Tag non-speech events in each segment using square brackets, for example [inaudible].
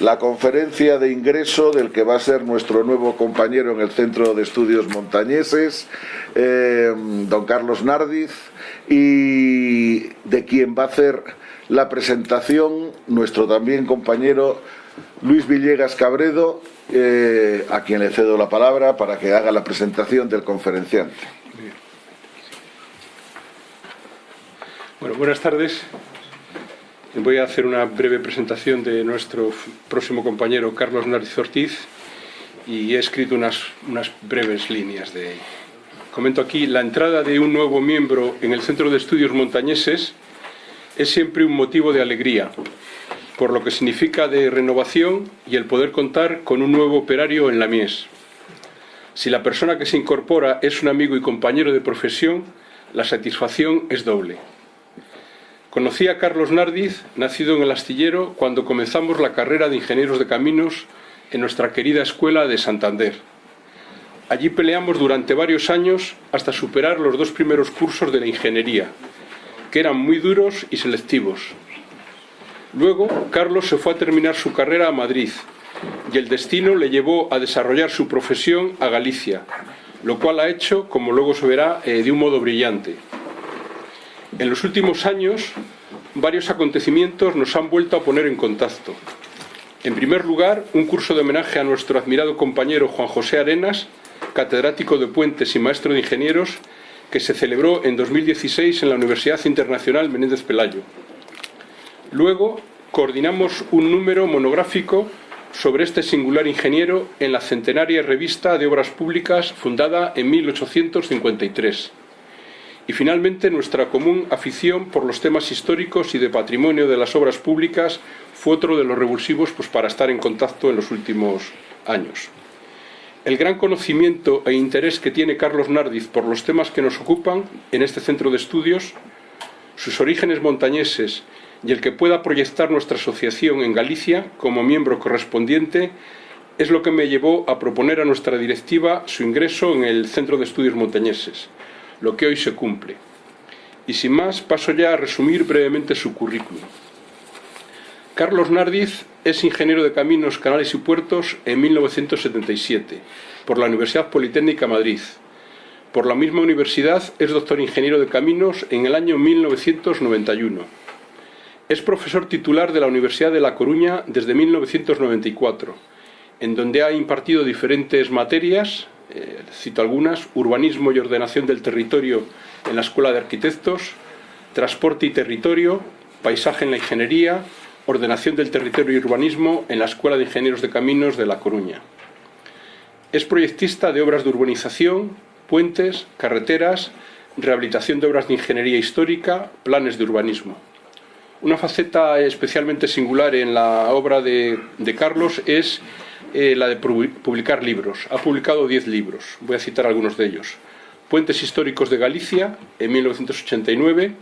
la conferencia de ingreso del que va a ser nuestro nuevo compañero en el Centro de Estudios Montañeses, eh, don Carlos Nardiz, y de quien va a hacer la presentación nuestro también compañero Luis Villegas Cabredo, eh, a quien le cedo la palabra para que haga la presentación del conferenciante. Bueno, buenas tardes. Voy a hacer una breve presentación de nuestro próximo compañero Carlos Nariz Ortiz y he escrito unas, unas breves líneas de... Comento aquí, la entrada de un nuevo miembro en el Centro de Estudios Montañeses es siempre un motivo de alegría, por lo que significa de renovación y el poder contar con un nuevo operario en la Mies. Si la persona que se incorpora es un amigo y compañero de profesión, la satisfacción es doble. Conocí a Carlos Nardiz, nacido en el astillero, cuando comenzamos la carrera de ingenieros de caminos en nuestra querida escuela de Santander. Allí peleamos durante varios años hasta superar los dos primeros cursos de la ingeniería, que eran muy duros y selectivos. Luego, Carlos se fue a terminar su carrera a Madrid y el destino le llevó a desarrollar su profesión a Galicia, lo cual ha hecho, como luego se verá, eh, de un modo brillante. En los últimos años, varios acontecimientos nos han vuelto a poner en contacto. En primer lugar, un curso de homenaje a nuestro admirado compañero Juan José Arenas, catedrático de puentes y maestro de ingenieros, que se celebró en 2016 en la Universidad Internacional Menéndez Pelayo. Luego, coordinamos un número monográfico sobre este singular ingeniero en la centenaria revista de obras públicas fundada en 1853 y finalmente nuestra común afición por los temas históricos y de patrimonio de las obras públicas fue otro de los revulsivos pues, para estar en contacto en los últimos años. El gran conocimiento e interés que tiene Carlos Nardiz por los temas que nos ocupan en este centro de estudios, sus orígenes montañeses y el que pueda proyectar nuestra asociación en Galicia como miembro correspondiente es lo que me llevó a proponer a nuestra directiva su ingreso en el Centro de Estudios Montañeses lo que hoy se cumple. Y sin más, paso ya a resumir brevemente su currículum. Carlos Nardiz es ingeniero de caminos, canales y puertos en 1977 por la Universidad Politécnica Madrid. Por la misma universidad es doctor ingeniero de caminos en el año 1991. Es profesor titular de la Universidad de La Coruña desde 1994, en donde ha impartido diferentes materias, eh, cito algunas, urbanismo y ordenación del territorio en la Escuela de Arquitectos, transporte y territorio, paisaje en la ingeniería, ordenación del territorio y urbanismo en la Escuela de Ingenieros de Caminos de La Coruña. Es proyectista de obras de urbanización, puentes, carreteras, rehabilitación de obras de ingeniería histórica, planes de urbanismo. Una faceta especialmente singular en la obra de, de Carlos es eh, la de publicar libros. Ha publicado 10 libros, voy a citar algunos de ellos. Puentes históricos de Galicia, en 1989,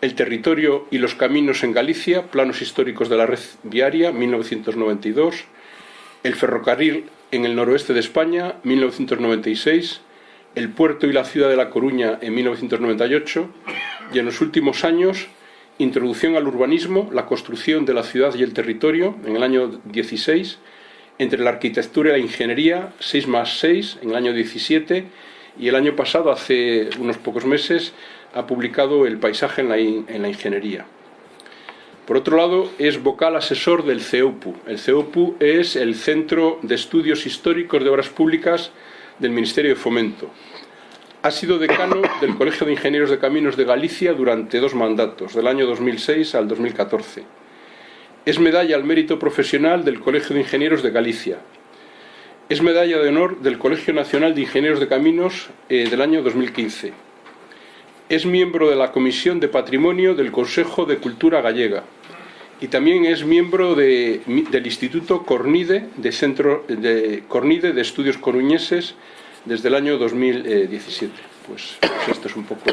El territorio y los caminos en Galicia, planos históricos de la red viaria, 1992, El ferrocarril en el noroeste de España, 1996, El puerto y la ciudad de La Coruña, en 1998, y en los últimos años, Introducción al urbanismo, la construcción de la ciudad y el territorio, en el año 16, entre la arquitectura y la ingeniería, 6 más 6 en el año 17 y el año pasado, hace unos pocos meses, ha publicado El paisaje en la, en la ingeniería. Por otro lado, es vocal asesor del CEUPU. El CEUPU es el Centro de Estudios Históricos de Obras Públicas del Ministerio de Fomento. Ha sido decano del Colegio de Ingenieros de Caminos de Galicia durante dos mandatos, del año 2006 al 2014 es medalla al mérito profesional del Colegio de Ingenieros de Galicia. Es medalla de honor del Colegio Nacional de Ingenieros de Caminos eh, del año 2015. Es miembro de la Comisión de Patrimonio del Consejo de Cultura Gallega y también es miembro del Instituto Cornide de, Centro, de Cornide de Estudios Coruñeses desde el año 2017. Pues, pues esto es un poco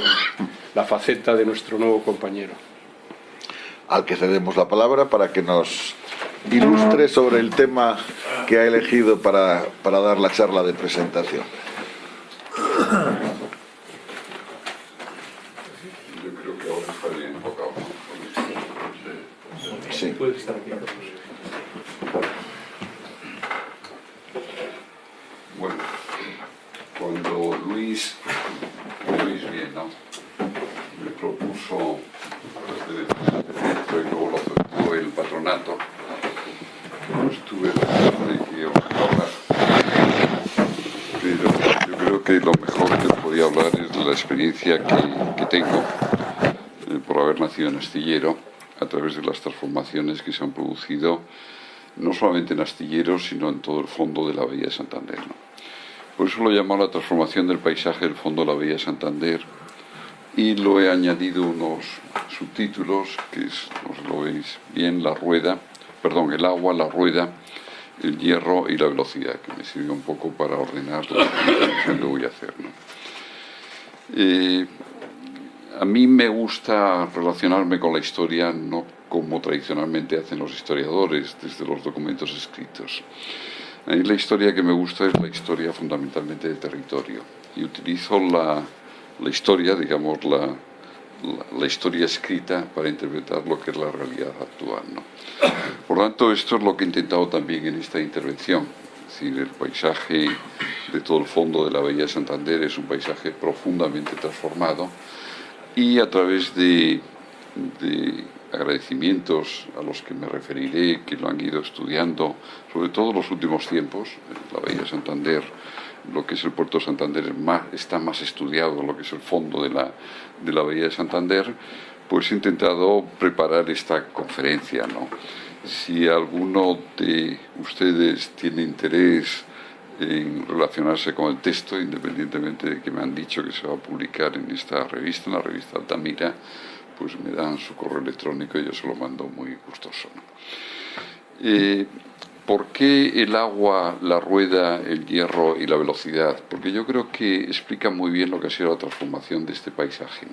la faceta de nuestro nuevo compañero al que cedemos la palabra para que nos ilustre sobre el tema que ha elegido para, para dar la charla de presentación. Yo creo que ahora está bien enfocado. Sí. Puedes estar aquí. Bueno, cuando Luis, Luis bien, ¿no? Me propuso y luego lo aceptó el patronato, pues tuve la hablar. Pero yo creo que lo mejor que podía hablar es de la experiencia que, tengo eh, por haber nacido en Astillero a través de las transformaciones que se han producido no solamente en Astilleros, sino en todo el fondo de la Bahía de Santander. Por eso lo llamo la transformación del paisaje del fondo de la Bahía de Santander y lo he añadido unos subtítulos, que es, lo veis bien, la rueda, perdón, el agua, la rueda, el hierro y la velocidad, que me sirve un poco para ordenar lo que voy a hacer. Eh, a mí me gusta relacionarme con la historia no como tradicionalmente hacen los historiadores desde los documentos escritos. A mí la historia que me gusta es la historia fundamentalmente de territorio y utilizo la, la historia, digamos, la, la, historia escrita para interpretar lo que es la realidad actual. ¿no? Por lo tanto, esto es lo que he intentado también en esta intervención. Es decir, el paisaje de todo el fondo de la Bahía de Santander es un paisaje profundamente transformado y a través de, agradecimientos a los que me referiré, que lo han ido estudiando, sobre todo en los últimos tiempos, la Bahía de Santander, lo que es el puerto de Santander está más estudiado, lo que es el fondo de la, de la Bahía de Santander, pues he intentado preparar esta conferencia. ¿no? Si alguno de ustedes tiene interés en relacionarse con el texto, independientemente de que me han dicho que se va a publicar en esta revista, en la revista Altamira, pues me dan su correo electrónico y yo se lo mando muy gustoso. Eh, ¿Por qué el agua, la rueda, el hierro y la velocidad? Porque yo creo que explica muy bien lo que ha sido la transformación de este paisaje.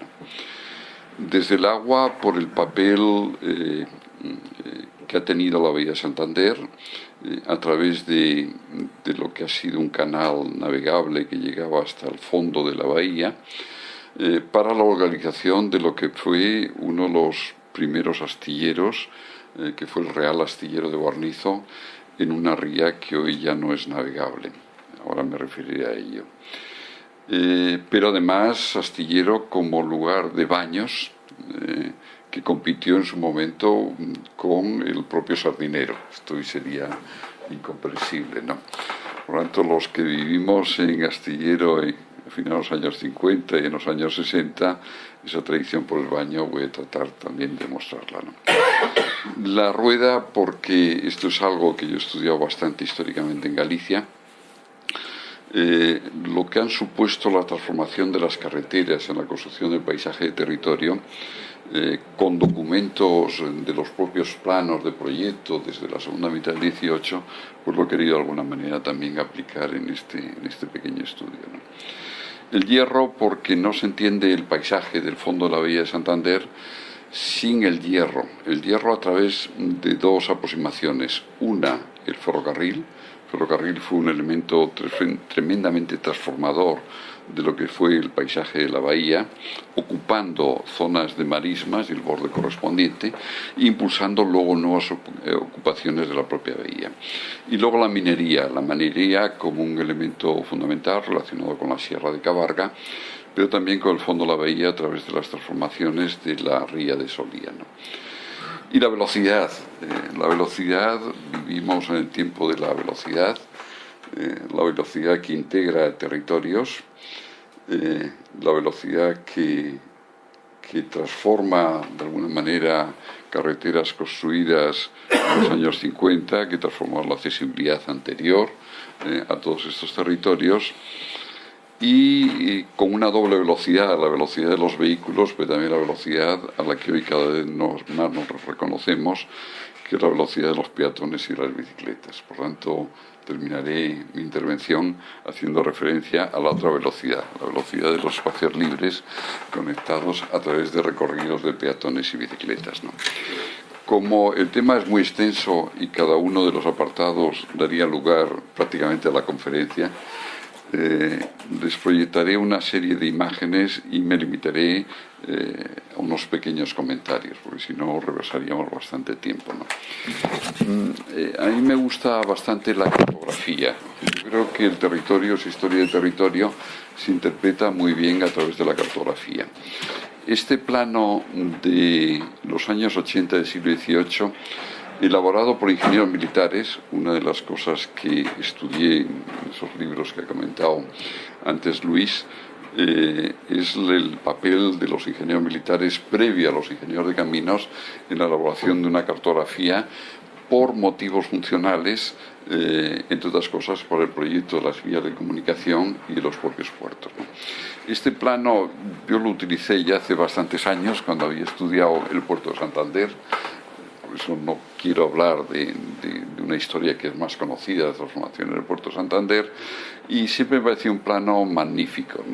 Desde el agua, por el papel eh, eh, que ha tenido la Bahía de Santander, eh, a través de, lo que ha sido un canal navegable que llegaba hasta el fondo de la bahía, para la organización de lo que fue uno de los primeros astilleros, que fue el Real Astillero de Guarnizo, en una ría que hoy ya no es navegable. Ahora me referiré a ello. pero además astillero como lugar de baños, que compitió en su momento con el propio sardinero. Esto sería incomprensible, ¿no? Por lo tanto, los que vivimos en Astillero en, a finales de los años 50 y en los años 60, esa tradición por el baño voy a tratar también de mostrarla. ¿no? La rueda, porque esto es algo que yo he estudiado bastante históricamente en Galicia, eh, lo que han supuesto la transformación de las carreteras en la construcción del paisaje de territorio eh, con documentos de los propios planos de proyecto desde la segunda mitad del 18, pues lo he querido de alguna manera también aplicar en este, en este pequeño estudio. El hierro, porque no se entiende el paisaje del fondo de la Bahía de Santander sin el hierro. El hierro a través de dos aproximaciones. Una, el ferrocarril. El ferrocarril fue un elemento tremendamente transformador de lo que fue el paisaje de la bahía, ocupando zonas de marismas y el borde correspondiente, impulsando luego nuevas eh, ocupaciones de la propia bahía. Y luego la minería, la minería como un elemento fundamental relacionado con la Sierra de Cabarga, pero también con el fondo la bahía a través de las transformaciones de la ría de Solía. Y la velocidad, eh, la velocidad, vivimos en el tiempo de la velocidad, eh, la velocidad que integra territorios, eh, la velocidad que, que transforma de alguna manera carreteras construidas en los años 50, que transformó la accesibilidad anterior a todos estos territorios, y, con una doble velocidad, la velocidad de los vehículos, pero también la velocidad a la que hoy cada vez más nos reconocemos, que es la velocidad de los peatones y las bicicletas. Por tanto, terminaré mi intervención haciendo referencia a la otra velocidad, la velocidad de los espacios libres conectados a través de recorridos de peatones y bicicletas. Como el tema es muy extenso y cada uno de los apartados daría lugar prácticamente a la conferencia, eh, les proyectaré una serie de imágenes y me limitaré eh, a unos pequeños comentarios, porque si no reversaríamos bastante tiempo. Mm, eh, a mí me gusta bastante la cartografía. Yo creo que el territorio, su historia de territorio, se interpreta muy bien a través de la cartografía. Este plano de los años 80 del siglo XVIII elaborado por ingenieros militares, una de las cosas que estudié en esos libros que ha comentado antes Luis, eh, es el papel de los ingenieros militares previo a los ingenieros de caminos en la elaboración de una cartografía por motivos funcionales, eh, entre otras cosas por el proyecto de las vías de comunicación y de los propios puertos. Este plano yo lo utilicé ya hace bastantes años cuando había estudiado el puerto de Santander, eso no quiero hablar de, una historia que es más conocida de transformación en el puerto Santander, y siempre me pareció un plano magnífico.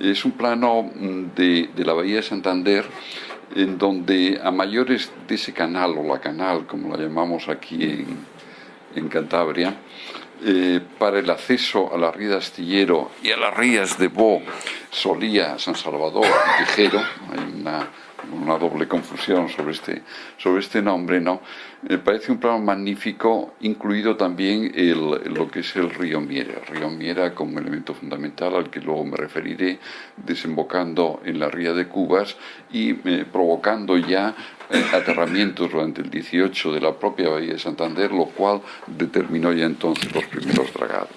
Es un plano mm, de, la bahía de Santander en donde a mayores de ese canal, o la canal, como la llamamos aquí en, Cantabria, eh, para el acceso a la ría de Astillero y a las rías de Bo, Solía, San Salvador Tijero, hay una una doble confusión sobre este, sobre este nombre, ¿no? Me parece un plano magnífico, incluido también lo que es el río Miera. Río Miera como elemento fundamental al que luego me referiré, desembocando en la ría de Cubas y eh, provocando ya eh, aterramientos durante el 18 de la propia bahía de Santander, lo cual determinó ya entonces los primeros dragados.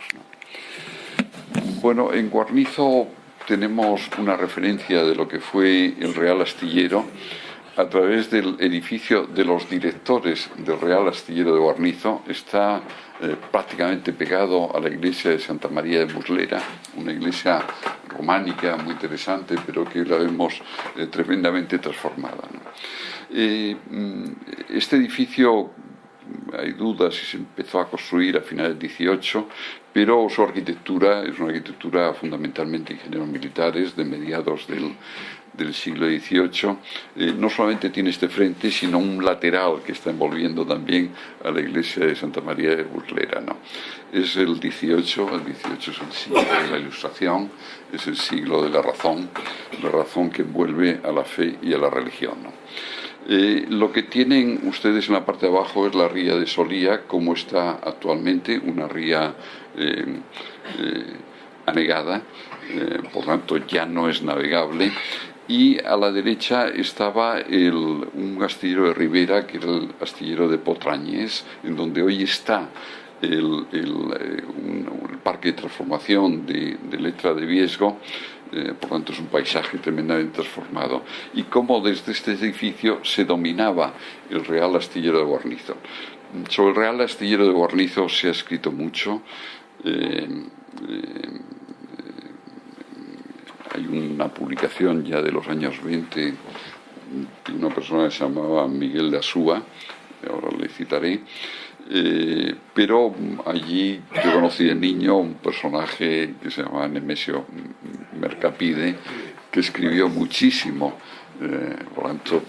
Bueno, en Guarnizo tenemos una referencia de lo que fue el Real Astillero a través del edificio de los directores del Real Astillero de Guarnizo. Está eh, prácticamente pegado a la iglesia de Santa María de Muslera, una iglesia románica muy interesante, pero que la vemos eh, tremendamente transformada. Eh, mm, este edificio hay dudas si se empezó a construir a finales del 18, pero su arquitectura es una arquitectura fundamentalmente ingenieros militares de mediados del, siglo XVIII, eh, no solamente tiene este frente, sino un lateral que está envolviendo también a la iglesia de Santa María de Burlera. ¿no? Es el XVIII, el XVIII es el siglo de la ilustración, es el siglo de la razón, la razón que envuelve a la fe y a la religión. Eh, lo que tienen ustedes en la parte de abajo es la ría de Solía, como está actualmente, una ría eh, eh, anegada, por tanto ya no es navegable. Y a la derecha estaba un astillero de Ribera, que era el astillero de Potrañez, en donde hoy está el, parque de transformación de, Letra de Viesgo, eh, por tanto es un paisaje tremendamente transformado, y cómo desde este edificio se dominaba el Real Astillero de Guarnizo. Sobre el Real Astillero de Guarnizo se ha escrito mucho. Eh, eh, hay una publicación ya de los años 20 de una persona que se llamaba Miguel de Asúa, ahora le citaré, eh, pero allí yo conocí de niño un personaje que se llamaba Nemesio Mercapide, que escribió muchísimo. Eh, por lo tanto,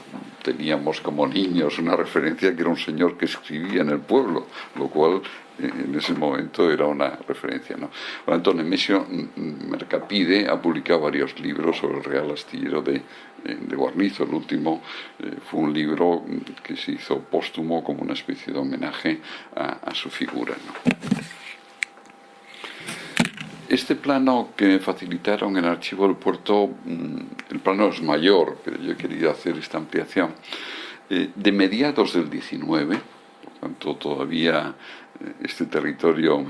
teníamos como niños una referencia que era un señor que escribía en el pueblo, lo cual en ese momento era una referencia. ¿no? Por tanto, Nemesio Mercapide ha publicado varios libros sobre el Real Astillero de, de Guarnizo. El último eh, fue un libro que se hizo póstumo como una especie de homenaje a, su figura. Este plano que me facilitaron en el archivo del puerto, mm, el plano es mayor, pero yo he querido hacer esta ampliación, eh, de mediados del 19, por tanto todavía este territorio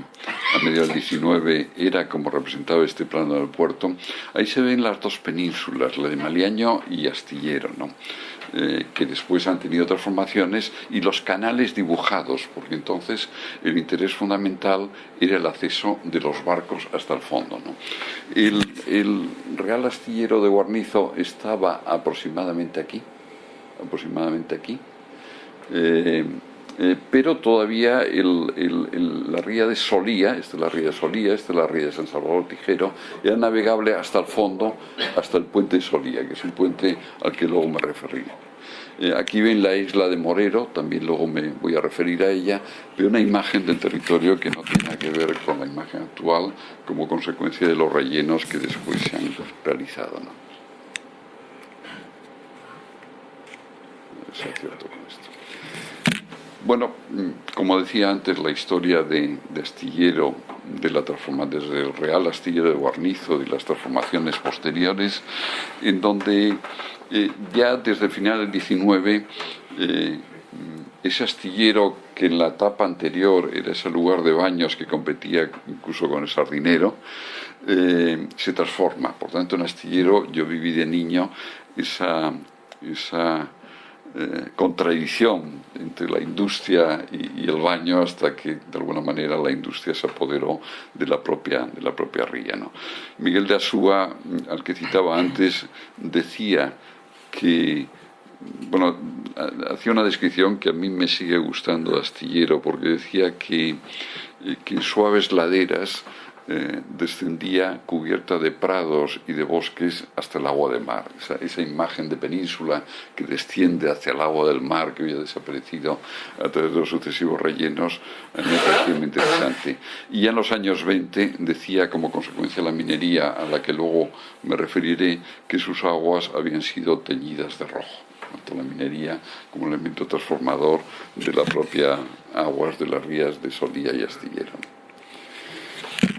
a mediados del 19 era como representaba este plano del puerto, ahí se ven las dos penínsulas, la de Maliaño y Astillero, ¿no? Eh, que después han tenido transformaciones, y los canales dibujados, porque entonces el interés fundamental era el acceso de los barcos hasta el fondo. El, Real Astillero de Guarnizo estaba aproximadamente aquí, aproximadamente aquí. Eh, eh, pero todavía la ría de Solía, esta es la ría de Solía, esta es la ría de San Salvador Tijero, era navegable hasta el fondo, hasta el puente de Solía, que es un puente al que luego me referí. Eh, aquí ven la isla de Morero, también luego me voy a referir a ella, pero una imagen del territorio que no tiene que ver con la imagen actual como consecuencia de los rellenos que después se han realizado. Bueno, mm, como decía antes, la historia de, Astillero, de la desde el Real Astillero de Guarnizo, y las transformaciones posteriores, en donde eh, ya desde el final del 19 eh, ese astillero que en la etapa anterior era ese lugar de baños que competía incluso con el sardinero, eh, se transforma. Por tanto, en astillero yo viví de niño esa, esa eh, contradicción entre la industria y, el baño hasta que de alguna manera la industria se apoderó de la propia, de la propia ría. ¿no? Miguel de Asúa, al que citaba antes, decía que bueno, hacía una descripción que a mí me sigue gustando de Astillero, porque decía que, eh, que suaves laderas eh, descendía cubierta de prados y de bosques hasta el agua de mar. Esa, imagen de península que desciende hacia el agua del mar que había desaparecido a través de los sucesivos rellenos me pareció muy interesante. Y ya en los años 20 decía como consecuencia de la minería, a la que luego me referiré, que sus aguas habían sido teñidas de rojo tanto la minería como elemento transformador de la propia aguas de las rías de Solía y Astillero.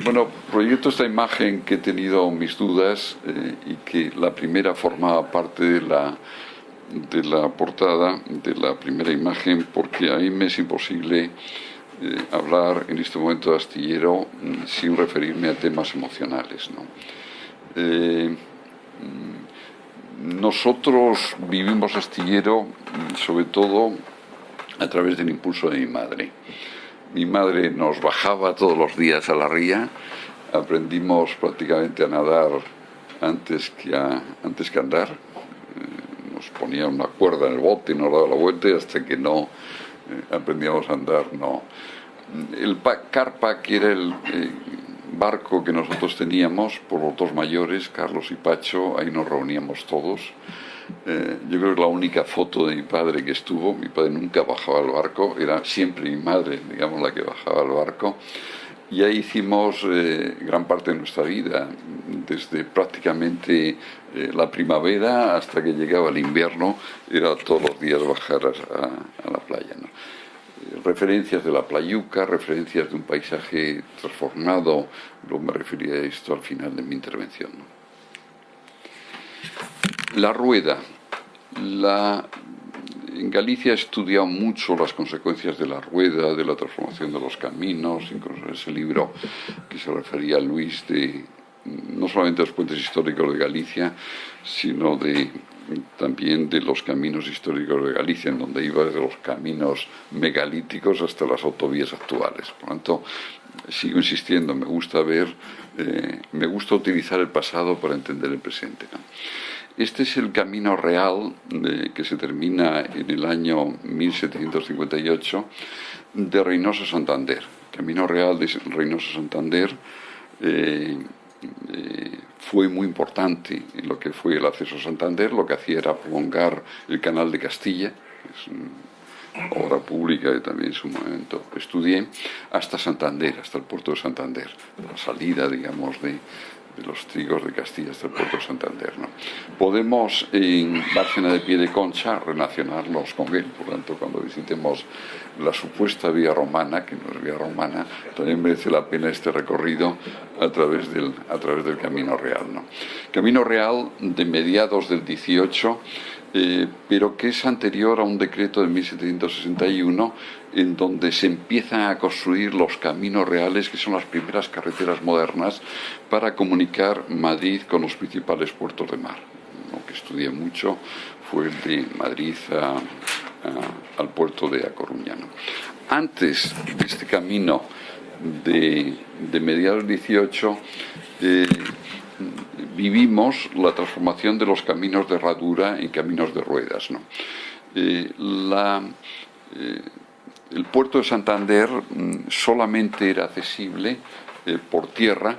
Bueno, proyecto esta imagen que he tenido mis dudas eh, y que la primera formaba parte de la, de la portada, de la primera imagen, porque a mí me es imposible eh, hablar en este momento de astillero mm, sin referirme a temas emocionales. Eh, mm, nosotros vivimos astillero mm, sobre todo a través del impulso de mi madre. Mi madre nos bajaba todos los días a la ría, aprendimos prácticamente a nadar antes que, antes que andar. Eh, nos ponía una cuerda en el bote y nos daba la vuelta hasta que no eh, aprendíamos a andar, no. El carpa, que era el eh, barco que nosotros teníamos, por los dos mayores, Carlos y Pacho, ahí nos reuníamos todos eh, yo creo que la única foto de mi padre que estuvo, mi padre nunca bajaba al barco, era siempre mi madre, digamos, la que bajaba al barco. Y ahí hicimos eh, gran parte de nuestra vida, desde prácticamente eh, la primavera hasta que llegaba el invierno, era todos los días bajar a, la playa. referencias de la playuca, referencias de un paisaje transformado, luego me refería a esto al final de mi intervención. La rueda. en Galicia he estudiado mucho las consecuencias de la rueda, de la transformación de los caminos, incluso ese libro que se refería a Luis de no solamente los puentes históricos de Galicia, sino de, también de los caminos históricos de Galicia, en donde iba desde los caminos megalíticos hasta las autovías actuales. Por lo tanto, sigo insistiendo, me gusta ver, eh, me gusta utilizar el pasado para entender el presente. Este es el camino real que se termina en el año 1758 de Reynoso Santander. camino real de Reynoso Santander eh, eh, fue muy importante en lo que fue el acceso a Santander, lo que hacía era prolongar el canal de Castilla, es una obra pública que también en su momento estudié, hasta Santander, hasta el puerto de Santander, la salida, digamos, de, de los trigos de Castilla hasta el puerto de Santander. ¿no? Podemos en Bárcena de Pie de Concha relacionarnos con él, por lo tanto cuando visitemos la supuesta vía romana, que no es vía romana, también merece la pena este recorrido a través del, a través del Camino Real. ¿no? Camino Real de mediados del 18 eh, pero que es anterior a un decreto de 1761 en donde se empiezan a construir los caminos reales, que son las primeras carreteras modernas, para comunicar Madrid con los principales puertos de mar. Lo que estudié mucho fue de Madrid al puerto de A Coruña. Antes de este camino de, mediados 18, vivimos la transformación de los caminos de herradura en caminos de ruedas. Eh, la, eh, el puerto de Santander mm, solamente era accesible eh, por tierra,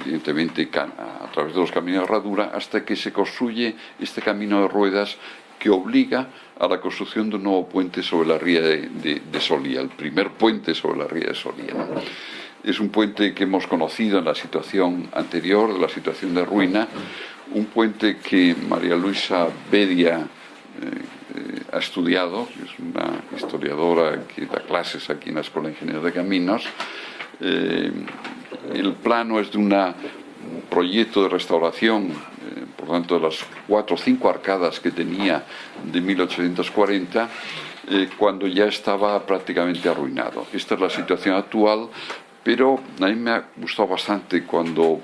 evidentemente a través de los caminos de herradura, hasta que se construye este camino de ruedas que obliga a la construcción de un nuevo puente sobre la ría de, Solía, el primer puente sobre la ría de Solía. Es un puente que hemos conocido en la situación anterior, de la situación de ruina, un puente que María Luisa Bedia eh, eh, ha estudiado, es una historiadora que da clases aquí en la Escuela de Ingenieros de Caminos. Eh, el plano es de proyecto de restauración, por tanto, de las cuatro o cinco arcadas que tenía de 1840, cuando ya estaba prácticamente arruinado. Esta es la situación actual, pero a mí me ha gustado bastante cuando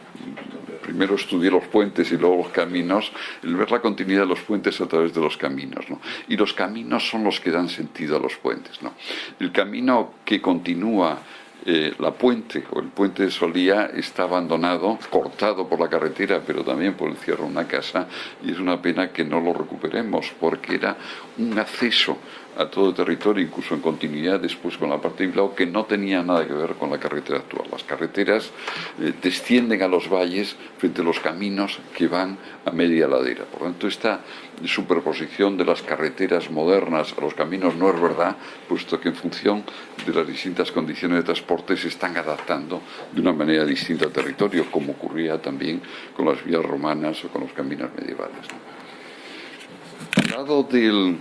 primero estudié los puentes y luego los caminos, el ver la continuidad de los puentes a través de los caminos. Y los caminos son los que dan sentido a los puentes. El camino que continúa eh, la puente o el puente de Solía está abandonado, cortado por la carretera, pero también por el cierre de una casa, y es una pena que no lo recuperemos, porque era un acceso a todo el territorio, incluso en continuidad después con la parte de Bilbao, que no tenía nada que ver con la carretera actual. Las carreteras eh, descienden a los valles frente a los caminos que van a media ladera. Por lo tanto, esta superposición de las carreteras modernas a los caminos no es verdad, puesto que en función de las distintas condiciones de transporte se están adaptando de una manera distinta al territorio, como ocurría también con las vías romanas o con los caminos medievales. Al lado del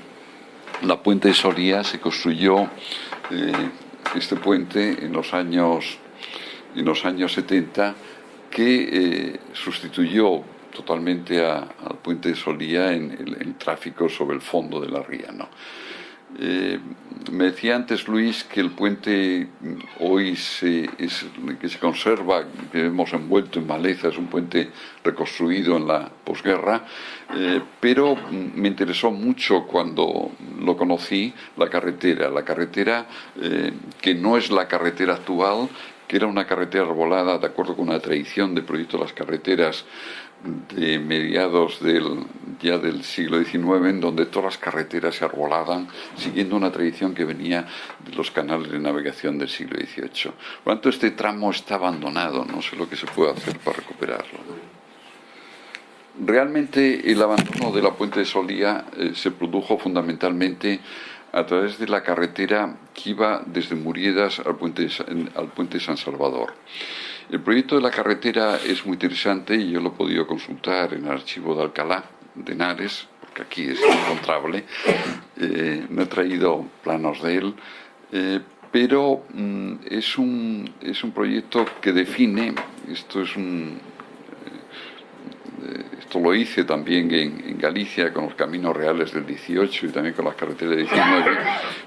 la puente de Soria se construyó eh, este puente en los años en los años 70 que eh, sustituyó totalmente al puente de Solía en el, tráfico sobre el fondo de la ría. ¿no? Eh, me decía antes Luis que el puente hoy se, que se conserva, que hemos envuelto en maleza, es un puente reconstruido en la posguerra, eh, pero me interesó mucho cuando lo conocí la carretera, la carretera eh, que no es la carretera actual, que era una carretera arbolada de acuerdo con una tradición de proyecto de las carreteras de mediados del, ya del siglo XIX, en donde todas las carreteras se arbolaban, siguiendo una tradición que venía de los canales de navegación del siglo XVIII. Por este tramo está abandonado, no sé lo que se puede hacer para recuperarlo. Realmente el abandono de la puente de Solía eh, se produjo fundamentalmente a través de la carretera que iba desde Muriedas al puente, al puente de San Salvador. El proyecto de la carretera es muy interesante y yo lo he podido consultar en el archivo de Alcalá, de Henares, porque aquí es encontrable. Eh, no he traído planos de él, eh, pero mm, es, un, es un proyecto que define, esto es un, lo hice también en, Galicia con los caminos reales del 18 y también con las carreteras del 19,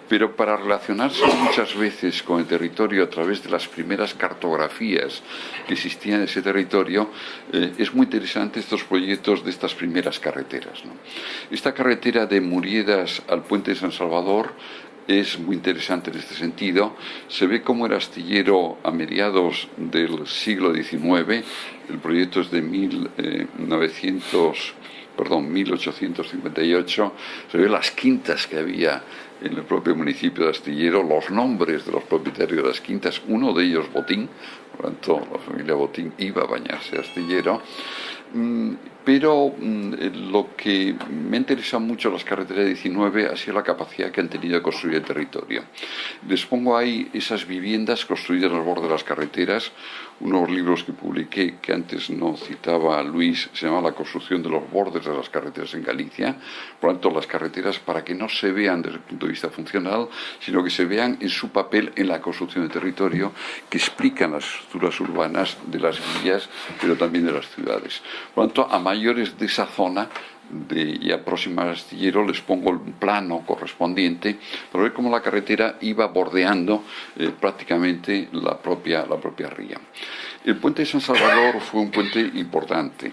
pero para relacionarse muchas veces con el territorio a través de las primeras cartografías que existían en ese territorio, eh, es muy interesante estos proyectos de estas primeras carreteras. Esta carretera de Muriedas al puente de San Salvador es muy interesante en este sentido. Se ve como era astillero a mediados del siglo XIX, el proyecto es de 1900, eh, perdón, 1858, se ve las quintas que había en el propio municipio de Astillero, los nombres de los propietarios de las quintas, uno de ellos Botín, por lo tanto la familia Botín iba a bañarse Astillero, mm, pero mm, lo que me interesa mucho las carreteras 19 ha sido la capacidad que han tenido de construir el territorio. Les pongo ahí esas viviendas construidas al borde de las carreteras, unos libros que publiqué que antes no citaba Luis, se llama La construcción de los bordes de las carreteras en Galicia, por lo tanto las carreteras para que no se vean desde el punto de vista funcional, sino que se vean en su papel en la construcción del territorio, que explican las estructuras urbanas de las villas, pero también de las ciudades. Por lo tanto, a mayores de esa zona de ya próxima astillero les pongo el plano correspondiente para ver cómo la carretera iba bordeando eh, prácticamente la propia, la propia ría. El puente de San Salvador fue un puente importante.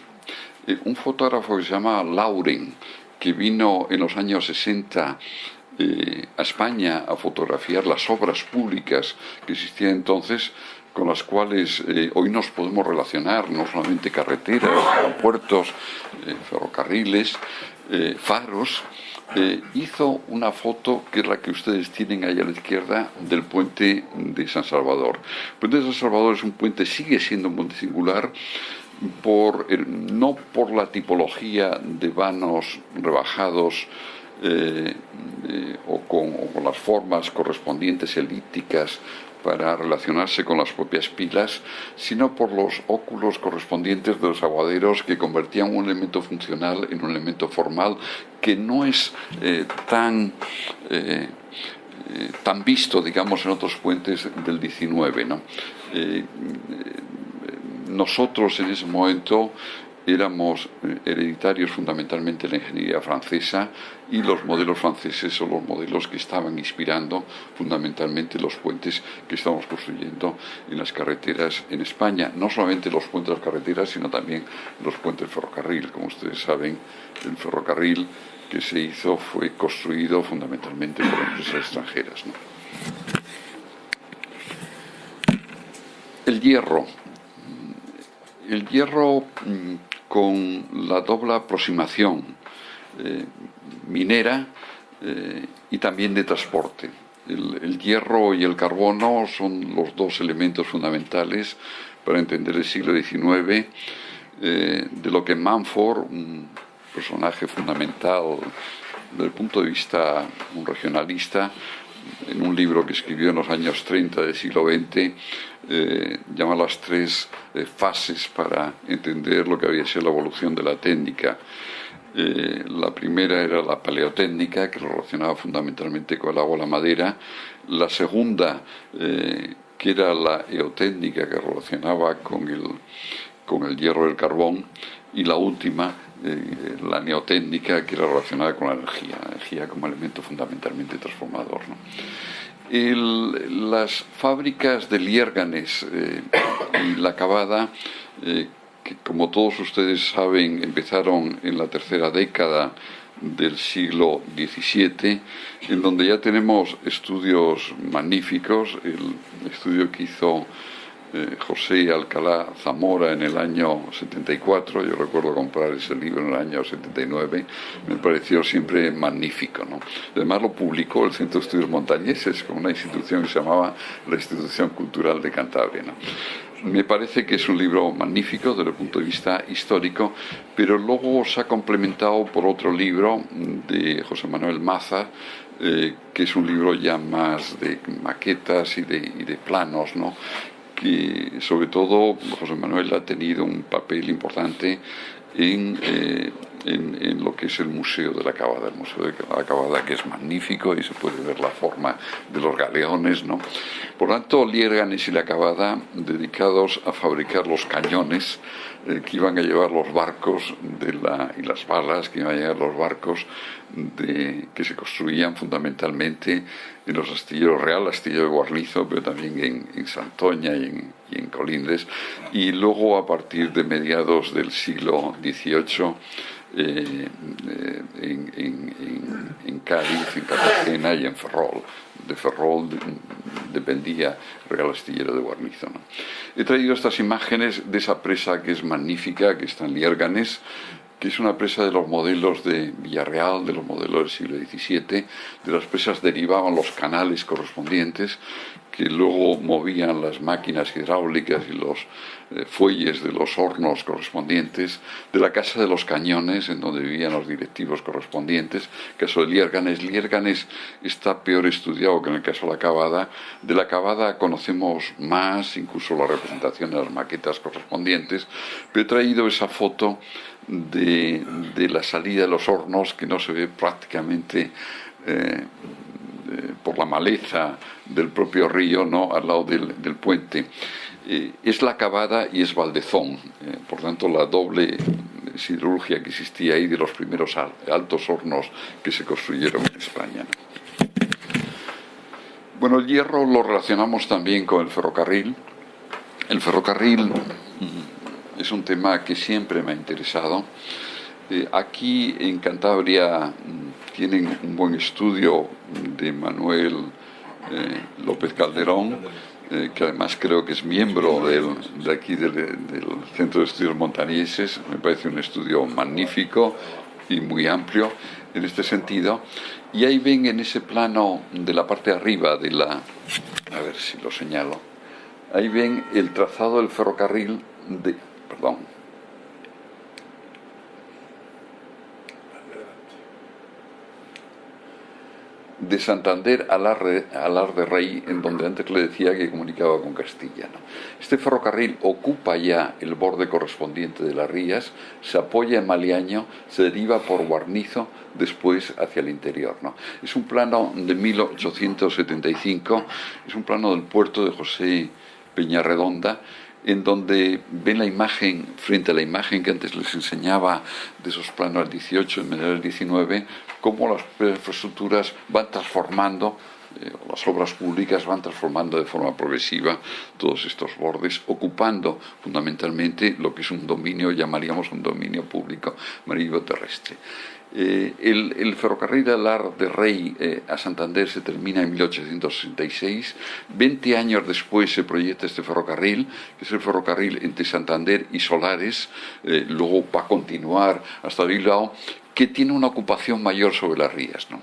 Eh, un fotógrafo que se llama Lauren, que vino en los años 60 eh, a España a fotografiar las obras públicas que existían entonces, con las cuales eh, hoy nos podemos relacionar, no solamente carreteras, aeropuertos, eh, ferrocarriles, faros, eh, hizo una foto que es la que ustedes tienen ahí a la izquierda del puente de San Salvador. El puente de San Salvador es un puente, sigue siendo un puente singular, por, no por la tipología de vanos rebajados o, con, las formas correspondientes elípticas para relacionarse con las propias pilas, sino por los óculos correspondientes de los aguaderos que convertían un elemento funcional en un elemento formal que no es eh, tan tan visto, digamos, en otros puentes del 19. ¿no? nosotros en ese momento éramos eh, hereditarios fundamentalmente de la ingeniería francesa y los modelos franceses son los modelos que estaban inspirando fundamentalmente los puentes que estamos construyendo en las carreteras en España. No solamente los puentes de las carreteras, sino también los puentes ferrocarril. Como ustedes saben, el ferrocarril que se hizo fue construido fundamentalmente por empresas extranjeras. El hierro. El hierro mm, con la doble aproximación eh, minera eh, y también de transporte. El, hierro y el carbono son los dos elementos fundamentales para entender el siglo XIX, eh, de lo que Manford, un personaje fundamental desde el punto de vista un regionalista, en un libro que escribió en los años 30 del siglo XX, eh, llama las tres fases para entender lo que había sido la evolución de la técnica. Eh, la primera era la paleotécnica, que relacionaba fundamentalmente con el agua y la madera. La segunda, que era la eotécnica, que relacionaba con el, con el hierro y el carbón. Y la última, la neotécnica, que era relacionada con la energía, la energía como elemento fundamentalmente transformador. las fábricas de Liérganes eh, y la Cavada, eh, que como todos ustedes saben empezaron en la tercera década del siglo XVII, en donde ya tenemos estudios magníficos, el estudio que hizo eh, José Alcalá Zamora en el año 74, yo recuerdo comprar ese libro en el año 79, me pareció siempre magnífico. ¿no? Además lo publicó el Centro de Estudios Montañeses con una institución que se llamaba la Institución Cultural de Cantabria. Me parece que es un libro magnífico desde el punto de vista histórico, pero luego se ha complementado por otro libro de José Manuel Maza, eh, que es un libro ya más de maquetas y de, y de planos, ¿no? que sobre todo José Manuel ha tenido un papel importante en, eh, en, lo que es el Museo de la Cabada, el Museo de la Cabada que es magnífico y se puede ver la forma de los galeones. ¿no? Por tanto, Lierganes y la Cabada dedicados a fabricar los cañones eh, que iban a llevar los barcos de la, y las balas que iban a llevar los barcos de, que se construían fundamentalmente en los astilleros real, astillero de Guarnizo, pero también en, en Santoña y en, y en Colindres, y luego a partir de mediados del siglo XVIII eh, eh, en, en, en, Cádiz, en Cartagena y en Ferrol. De Ferrol dependía Real Astillero de Guarnizo. He traído estas imágenes de esa presa que es magnífica, que está en Liérganes, que es una presa de los modelos de Villarreal, de los modelos del siglo XVII. De las presas derivaban los canales correspondientes que luego movían las máquinas hidráulicas y los eh, fuelles de los hornos correspondientes, de la Casa de los Cañones, en donde vivían los directivos correspondientes, caso de Liérganes. Liérganes está peor estudiado que en el caso de la Cavada. De la Cavada conocemos más, incluso la representación de las maquetas correspondientes, pero he traído esa foto de, la salida de los hornos que no se ve prácticamente eh, eh, por la maleza del propio río ¿no? al lado del, puente. Eh, es la cavada y es Valdezón, por tanto la doble siderurgia que existía ahí de los primeros altos hornos que se construyeron en España. Bueno, el hierro lo relacionamos también con el ferrocarril. El ferrocarril es un tema que siempre me ha interesado. Eh, aquí en Cantabria mm, tienen un buen estudio de Manuel eh, López Calderón, eh, que además creo que es miembro de aquí del, Centro de Estudios Montañeses. Me parece un estudio magnífico y muy amplio. en este sentido. Y ahí ven en ese plano de la parte de arriba de la... A ver si lo señalo. Ahí ven el trazado del ferrocarril de... Perdón, de Santander a Lar de Rey, en donde antes le decía que comunicaba con Castilla. Este ferrocarril ocupa ya el borde correspondiente de las rías, se apoya en Maliaño, se deriva por Guarnizo, después hacia el interior. ¿no? Es un plano de 1875, es un plano del puerto de José Peñarredonda, en donde ven la imagen, frente a la imagen que antes les enseñaba de esos planos al 18 y del 19, cómo las infraestructuras van transformando eh, las obras públicas van transformando de forma progresiva todos estos bordes, ocupando fundamentalmente lo que es un dominio, llamaríamos un dominio público marítimo terrestre. Eh, el, ferrocarril Alar de Rey eh, a Santander se termina en 1866. 20 años después se proyecta este ferrocarril, que es el ferrocarril entre Santander y Solares. luego va a continuar hasta Bilbao que tiene una ocupación mayor sobre las rías, ¿no?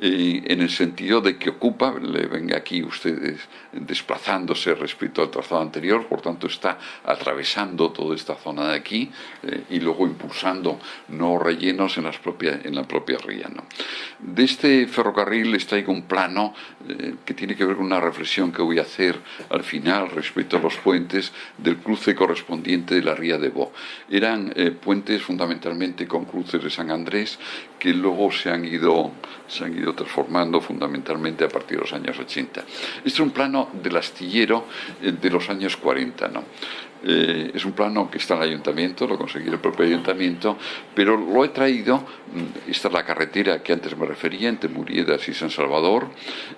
en el sentido de que ocupa, le ven aquí ustedes desplazándose respecto al trazado anterior, por tanto está atravesando toda esta zona de aquí eh, y luego impulsando nuevos rellenos en, las propias, en la propia ría. ¿no? De este ferrocarril les traigo un plano eh, que tiene que ver con una reflexión que voy a hacer al final respecto a los puentes del cruce correspondiente de la ría de Bo. Eran eh, puentes fundamentalmente con cruces de San Andrés, que luego se han ido, se han ido transformando fundamentalmente a partir de los años 80. Este es un plano del astillero eh, de los años 40. ¿no? Eh, es un plano que está en el ayuntamiento, lo conseguí el propio ayuntamiento, pero lo he traído, mm, esta es la carretera que antes me refería, entre Muriedas y San Salvador,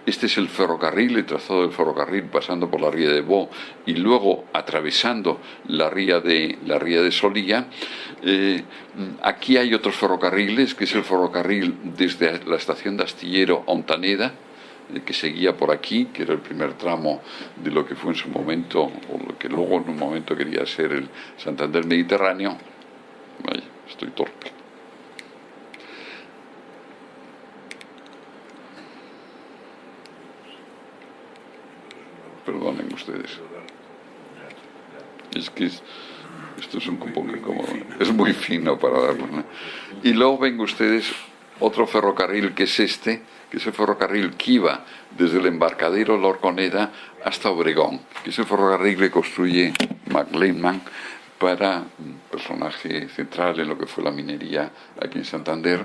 este es el ferrocarril, el trazado del ferrocarril pasando por la ría de Bo y luego atravesando la ría de, la ría de Solía. Eh, mm, aquí hay otros ferrocarriles, que es el ferrocarril desde la estación de Astillero a Ontaneda, que seguía por aquí, que era el primer tramo de lo que fue en su momento, o lo que luego en un momento quería ser el Santander Mediterráneo. Ay, estoy torpe. Perdonen ustedes. Es que esto es un poco incómodo. Es muy fino para darlo. Y luego ven ustedes otro ferrocarril que es este, que es el ferrocarril que iba desde el embarcadero La Orconeda hasta Obregón, que es ferrocarril que construye McLean para un personaje central en lo que fue la minería aquí en Santander,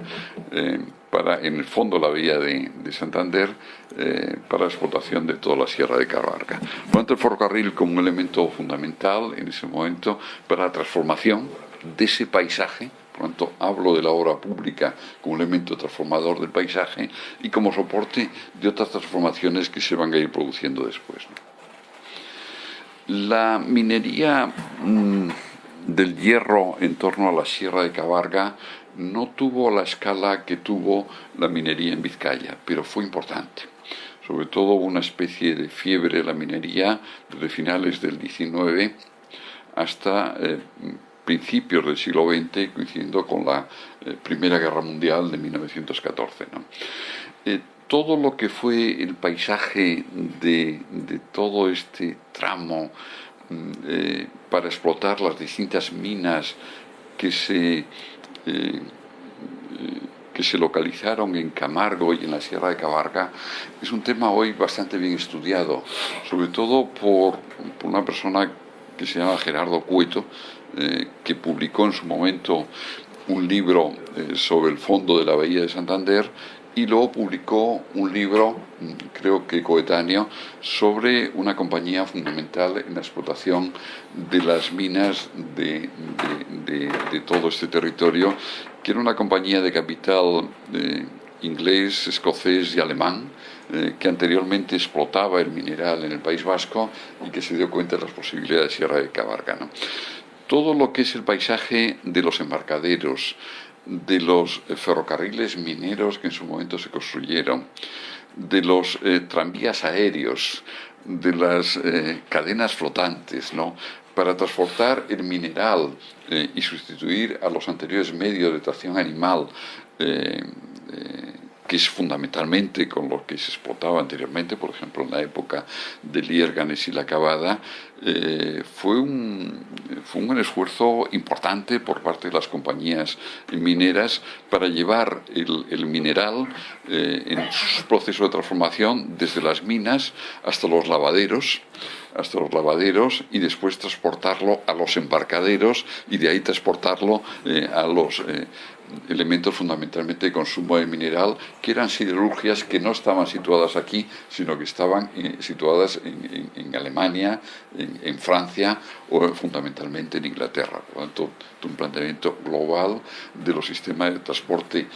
eh, para en el fondo la vía de, Santander, eh, para la explotación de toda la sierra de Carvarga. Por tanto, el ferrocarril como un elemento fundamental en ese momento para la transformación de ese paisaje por lo tanto, hablo de la obra pública como elemento transformador del paisaje y como soporte de otras transformaciones que se van a ir produciendo después. La minería mm, del hierro en torno a la Sierra de Cabarga no tuvo la escala que tuvo la minería en Vizcaya, pero fue importante sobre todo una especie de fiebre de la minería desde finales del XIX hasta eh, principios del siglo XX, coincidiendo con la eh, Primera Guerra Mundial de 1914. Eh, todo lo que fue el paisaje de, todo este tramo mm, eh, para explotar las distintas minas que se, que se localizaron en Camargo y en la Sierra de Cabarga, es un tema hoy bastante bien estudiado, sobre todo por, por una persona que se llama Gerardo Cueto, eh, que publicó en su momento un libro eh, sobre el fondo de la Bahía de Santander y luego publicó un libro, mm, creo que coetáneo, sobre una compañía fundamental en la explotación de las minas de, todo este territorio, que era una compañía de capital eh, inglés, escocés y alemán, que anteriormente explotaba el mineral en el País Vasco y que se dio cuenta de las posibilidades de Sierra de Cabarga todo lo que es el paisaje de los embarcaderos, de los eh, ferrocarriles mineros que en su momento se construyeron, de los eh, tranvías aéreos, de las eh, cadenas flotantes, ¿no? para transportar el mineral y sustituir a los anteriores medios de tracción animal que es fundamentalmente con lo que se explotaba anteriormente, por ejemplo en la época de Liérganes y la Cavada, eh, fue, un, fue un esfuerzo importante por parte de las compañías mineras para llevar el, mineral eh, en su proceso de transformación desde las minas hasta los lavaderos hasta los lavaderos y después transportarlo a los embarcaderos y de ahí transportarlo eh, a los elementos fundamentalmente de consumo de mineral, que eran siderurgias que no estaban situadas aquí, sino que estaban eh, situadas en, Alemania, en, Francia o fundamentalmente en Inglaterra. Por lo tanto, un planteamiento global de los sistemas de transporte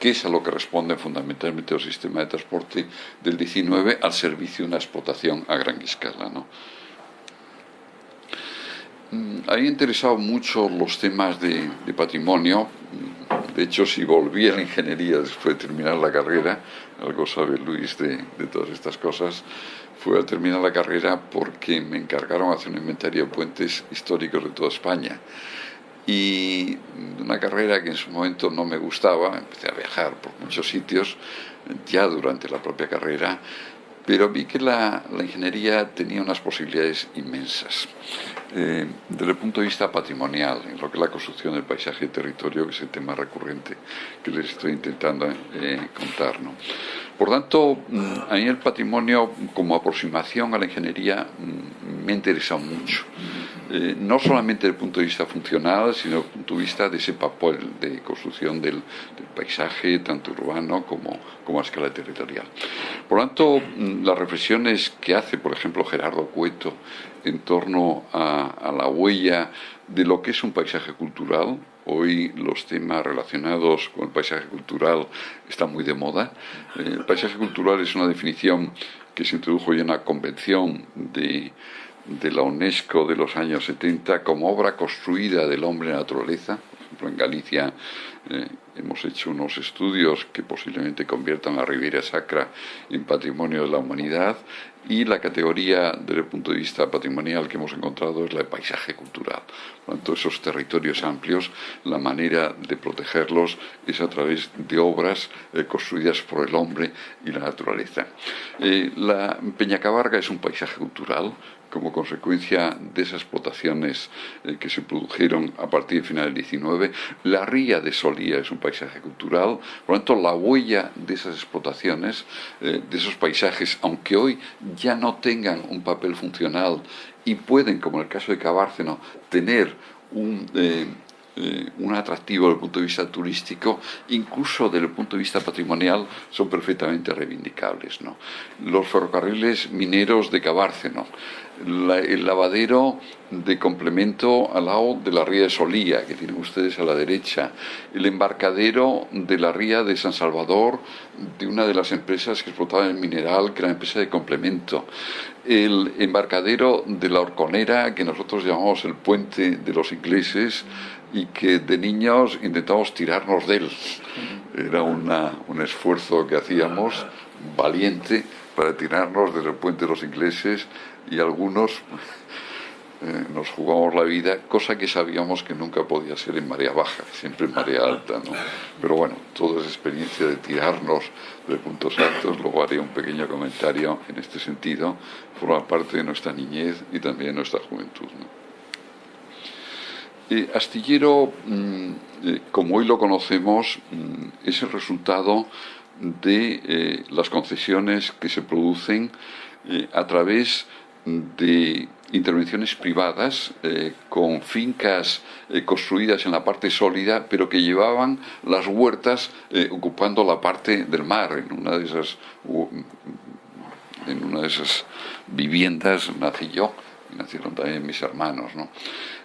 que es a lo que responde fundamentalmente los sistemas de transporte del 19 al servicio de una explotación a gran escala. ¿no? Mm, a mí me interesado mucho los temas de, patrimonio. De hecho, si volví a la ingeniería después de terminar la carrera, algo sabe Luis de, todas estas cosas, fue a terminar la carrera porque me encargaron hacer un inventario de puentes históricos de toda España. Y una carrera que en su momento no me gustaba, empecé a viajar por muchos sitios, ya durante la propia carrera, pero vi que la, ingeniería tenía unas posibilidades inmensas. Eh, desde el punto de vista patrimonial, en lo que es la construcción del paisaje y territorio, que es el tema recurrente que les estoy intentando eh, contar. Por tanto, mm, a mí el patrimonio como aproximación a la ingeniería mm, me ha interesado mucho. Eh, no solamente desde el punto de vista funcional, sino desde el punto de vista de ese papel de construcción del, paisaje, tanto urbano como, como a escala territorial. Por lo tanto, mm, las reflexiones que hace, por ejemplo, Gerardo Cueto en torno a, la huella de lo que es un paisaje cultural, Hoy los temas relacionados con el paisaje cultural están muy de moda. Eh, el paisaje cultural es una definición que se introdujo ya en la convención de, de la UNESCO de los años 70 como obra construida del hombre naturaleza. Por ejemplo, en Galicia eh, hemos hecho unos estudios que posiblemente conviertan a Riviera Sacra en patrimonio de la humanidad y la categoría desde el punto de vista patrimonial que hemos encontrado es la de paisaje cultural. Por lo tanto, esos territorios amplios, la manera de protegerlos es a través de obras eh, construidas por el hombre y la naturaleza. Eh, la Peñacabarga es un paisaje cultural, como consecuencia de esas explotaciones eh, que se produjeron a partir del final del 19. La ría de Solía es un paisaje cultural, por lo tanto la huella de esas explotaciones, eh, de esos paisajes, aunque hoy ya no tengan un papel funcional y pueden, como en el caso de Cabárceno, tener un... Eh, eh, un atractivo desde el punto de vista turístico, incluso desde el punto de vista patrimonial, son perfectamente reivindicables. ¿no? Los ferrocarriles mineros de Cabárceno, el lavadero de complemento al lado de la ría de Solía, que tienen ustedes a la derecha, el embarcadero de la ría de San Salvador, de una de las empresas que explotaban el mineral, que era la empresa de complemento, el embarcadero de la Horconera, que nosotros llamamos el puente de los ingleses, y que de niños intentamos tirarnos de él. Era un esfuerzo que hacíamos valiente para tirarnos desde el puente de los ingleses y algunos eh, nos jugamos la vida, cosa que sabíamos que nunca podía ser en marea baja, siempre en marea alta. ¿no? Pero bueno, toda esa experiencia de tirarnos de puntos altos, luego haré un pequeño comentario en este sentido, forma parte de nuestra niñez y también de nuestra juventud. Eh, astillero, mm, eh, como hoy lo conocemos, mm, es el resultado de eh, las concesiones que se producen a través de intervenciones privadas con fincas construidas en la parte sólida, pero que llevaban las huertas ocupando la parte del mar. En una de esas, en una de esas viviendas nací yo nacieron también mis hermanos. ¿no?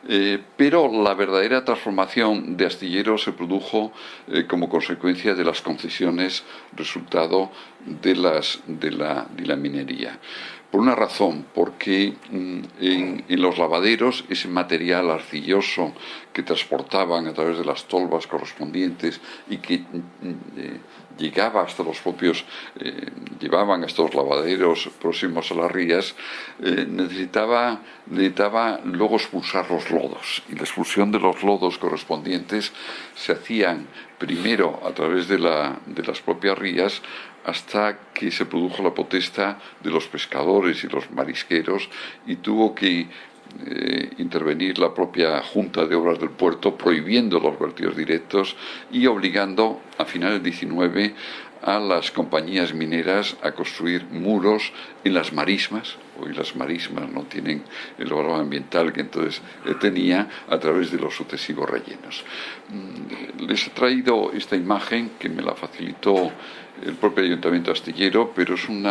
Eh, pero la verdadera transformación de Astillero se produjo eh, como consecuencia de las concesiones resultado de, las, de, la, de la minería. Por una razón, porque mm, en, los lavaderos ese material arcilloso que transportaban a través de las tolvas correspondientes y que mm, eh, llegaba hasta los propios, eh, llevaban estos lavaderos próximos a las rías, eh, necesitaba, necesitaba luego expulsar los lodos. Y la expulsión de los lodos correspondientes se hacían primero a través de, la, de las propias rías hasta que se produjo la protesta de los pescadores y los marisqueros y tuvo que eh, intervenir la propia Junta de Obras del Puerto prohibiendo los vertidos directos y obligando a finales del 19 a las compañías mineras a construir muros en las marismas. Hoy las marismas no tienen el valor ambiental que entonces tenía a través de los sucesivos rellenos. Mm, les he traído esta imagen que me la facilitó el propio Ayuntamiento Astillero, pero es un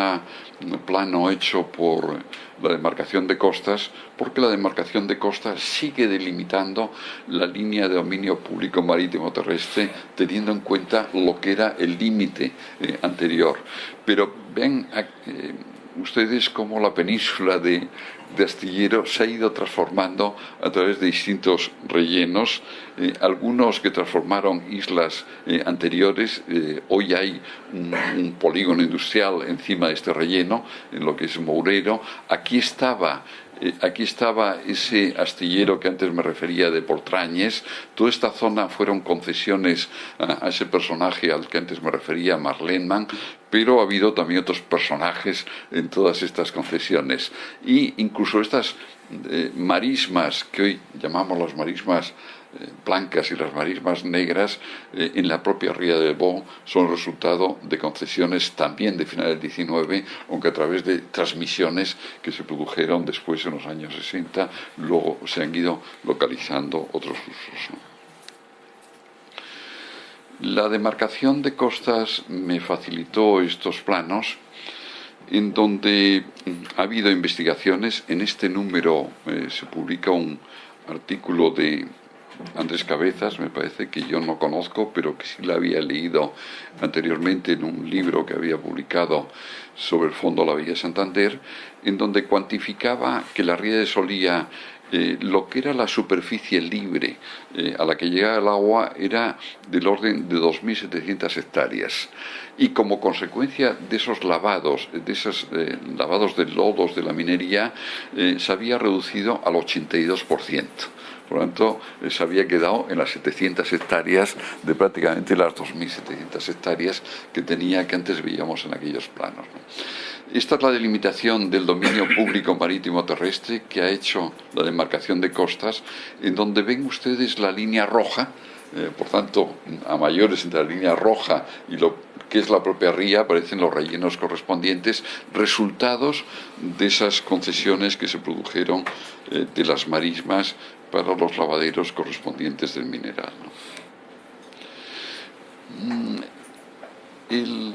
plano hecho por la demarcación de costas, porque la demarcación de costas sigue delimitando la línea de dominio público marítimo terrestre, teniendo en cuenta lo que era el límite eh, anterior. Pero ven eh, ustedes cómo la península de, de Astillero se ha ido transformando a través de distintos rellenos, eh, algunos que transformaron islas eh, anteriores, eh, hoy hay un, polígono industrial encima de este relleno, en lo que es Mourero, aquí estaba aquí estaba ese astillero que antes me refería de Portrañes. Toda esta zona fueron concesiones a, ese personaje al que antes me refería, Marlenman, pero ha habido también otros personajes en todas estas concesiones. Y incluso estas eh, marismas, que hoy llamamos las marismas eh, blancas y las marismas negras eh, en la propia ría de Bo son resultado de concesiones también de finales del 19, aunque a través de transmisiones que se produjeron después en los años 60, luego se han ido localizando otros usos. La demarcación de costas me facilitó estos planos en donde ha habido investigaciones. En este número eh, se publica un artículo de Andrés Cabezas, me parece que yo no conozco, pero que sí la había leído anteriormente en un libro que había publicado sobre el fondo de la Villa Santander, en donde cuantificaba que la ría de Solía eh, lo que era la superficie libre eh, a la que llegaba el agua era del orden de 2.700 hectáreas. Y como consecuencia de esos lavados, de esos eh, lavados de lodos de la minería, se había reducido al 82%. Por lo tanto, se había quedado en las 700 hectáreas de prácticamente las 2.700 hectáreas que tenía que antes veíamos en aquellos planos. Esta es la delimitación del dominio público marítimo terrestre que ha hecho la demarcación de costas, en donde ven ustedes la línea roja, eh, por tanto, a mayores entre la línea roja y lo que es la propia ría, aparecen los rellenos correspondientes, resultados de esas concesiones que se produjeron eh, de las marismas para los lavaderos correspondientes del mineral. Mm, el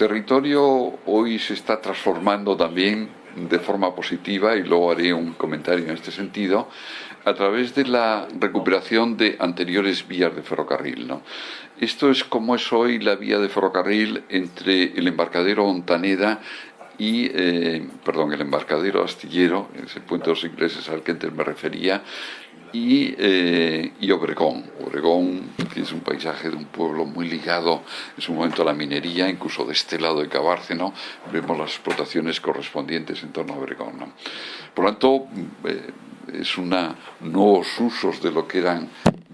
territorio hoy se está transformando también de forma positiva, y luego haré un comentario en este sentido, a través de la recuperación de anteriores vías de ferrocarril. Esto es como es hoy la vía de ferrocarril entre el embarcadero Ontaneda y, eh, perdón, el embarcadero astillero, ese puente de los ingleses al que antes me refería, y, eh, y, Obregón. Obregón es un paisaje de un pueblo muy ligado en su momento a la minería, incluso de este lado de Cabárceno vemos las explotaciones correspondientes en torno a Obregón. Por lo tanto, eh, es una nuevos usos de lo que eran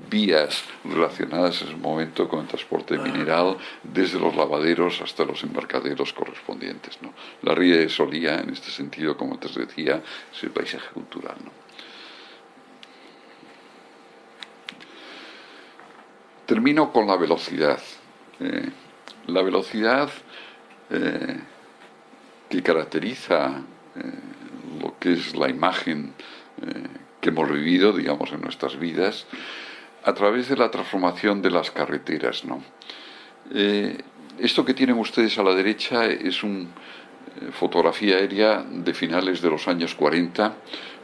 vías relacionadas en ese momento con el transporte mineral, desde los lavaderos hasta los embarcaderos correspondientes. ¿no? La ría de Solía, en este sentido, como antes decía, es el paisaje cultural. ¿no? Termino con la velocidad. Eh, la velocidad eh, que caracteriza eh, lo que es la imagen que hemos vivido, digamos, en nuestras vidas, a través de la transformación de las carreteras. ¿no? Esto que tienen ustedes a la derecha es una fotografía aérea de finales de los años 40,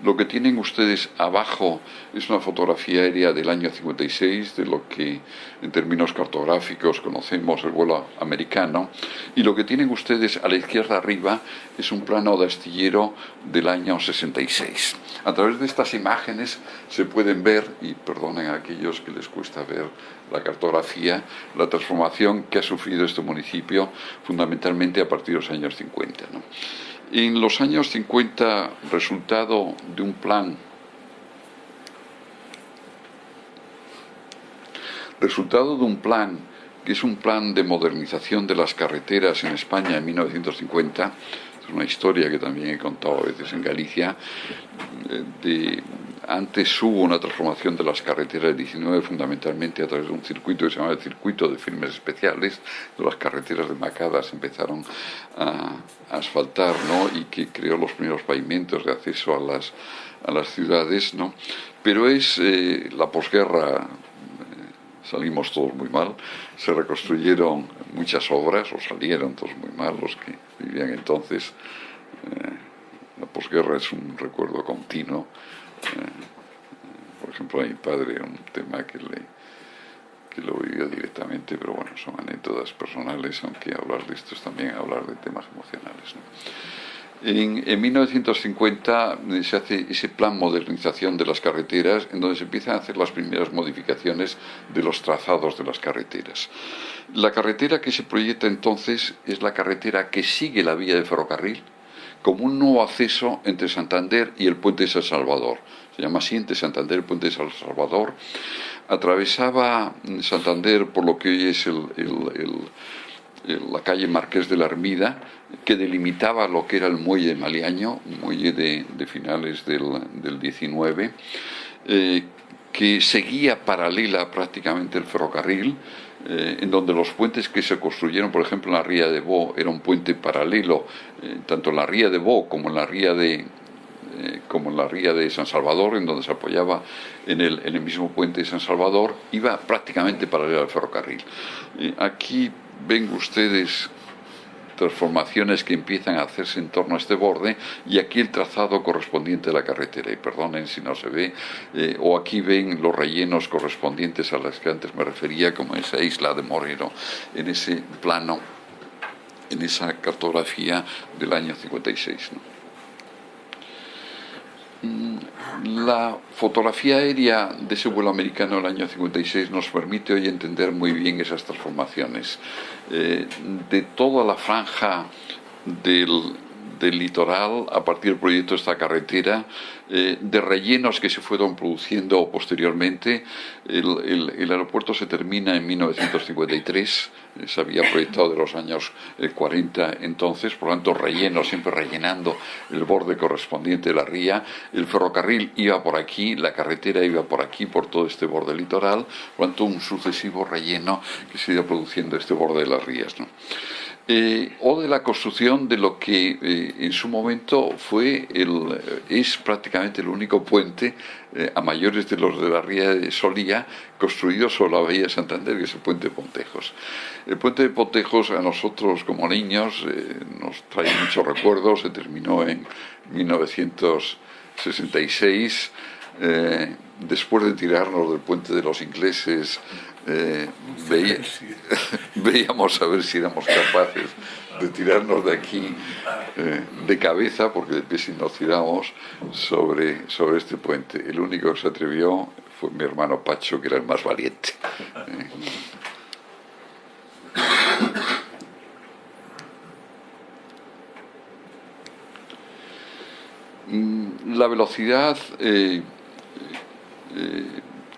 Lo que tienen ustedes abajo es una fotografía aérea del año 56, de lo que en términos cartográficos conocemos el vuelo americano, y lo que tienen ustedes a la izquierda arriba es un plano de astillero del año 66. A través de estas imágenes se pueden ver, y perdonen a aquellos que les cuesta ver la cartografía, la transformación que ha sufrido este municipio fundamentalmente a partir de los años 50. En los años 50, resultado de un plan. Resultado de un plan que es un plan de modernización de las carreteras en España en 1950, es una historia que también he contado a veces en Galicia, eh, de antes hubo una transformación de las carreteras del 19 fundamentalmente a través de un circuito que se llama el circuito de firmes especiales, de las carreteras de Macadas empezaron a, asfaltar ¿no? y que creó los primeros pavimentos de acceso a las, a las ciudades, ¿no? pero es eh, la posguerra salimos todos muy mal, se reconstruyeron muchas obras, o salieron todos muy mal los que vivían entonces. Eh, la posguerra es un recuerdo continuo por ejemplo, a mi padre, un tema que, le, que lo vivió directamente, pero bueno, son anécdotas personales, aunque hablar de esto es también hablar de temas emocionales. En, en, 1950 eh, se hace ese plan modernización de las carreteras, en donde se empiezan a hacer las primeras modificaciones de los trazados de las carreteras. La carretera que se proyecta entonces es la carretera que sigue la vía de ferrocarril, como un nuevo acceso entre Santander y el puente de San Salvador. Se llama así, Santander el puente de San Salvador. Atravesaba Santander por lo que hoy es la calle Marqués de la Armida, que delimitaba lo que era el muelle de Maliaño, muelle de, finales del, del 19, eh, que seguía paralela prácticamente el ferrocarril, eh, en donde los puentes que se construyeron, por ejemplo, en la ría de Bo, era un puente paralelo, eh, tanto en la ría de Bo como en la ría de, eh, como en la ría de San Salvador, en donde se apoyaba en el, mismo puente de San Salvador, iba prácticamente paralelo al ferrocarril. aquí ven ustedes transformaciones que empiezan a hacerse en torno a este borde y aquí el trazado correspondiente de la carretera y perdonen si no se ve eh, o aquí ven los rellenos correspondientes a las que antes me refería como esa isla de Moreno en ese plano en esa cartografía del año 56 mm, la fotografía aérea de ese vuelo americano del año 56 nos permite hoy entender muy bien esas transformaciones. Eh, de toda la franja del, del litoral a partir del proyecto de esta carretera, eh, de rellenos que se fueron produciendo posteriormente. El, aeropuerto se termina en 1953, eh, se había proyectado de los años 40 eh, entonces, por lo tanto relleno, siempre rellenando el borde correspondiente de la ría. El ferrocarril iba por aquí, la carretera iba por aquí, por todo este borde litoral, por lo tanto un sucesivo relleno que se iba produciendo este borde de las rías. Eh, o de la construcción de lo que eh, en su momento fue el, eh, es prácticamente el único puente a mayores de los de la Ría de Solía construido sobre la Bahía de Santander, que es el puente de Pontejos. El puente de Pontejos a nosotros como niños nos trae muchos recuerdos, se terminó en 1966. Después de tirarnos del puente de los ingleses eh, [laughs] veíamos a ver si éramos capaces de tirarnos de aquí eh, de cabeza, porque de pie si nos tiramos sobre, sobre este puente. El único que se atrevió fue mi hermano Pacho, que era el más valiente. Eh. [coughs] Mm, la velocidad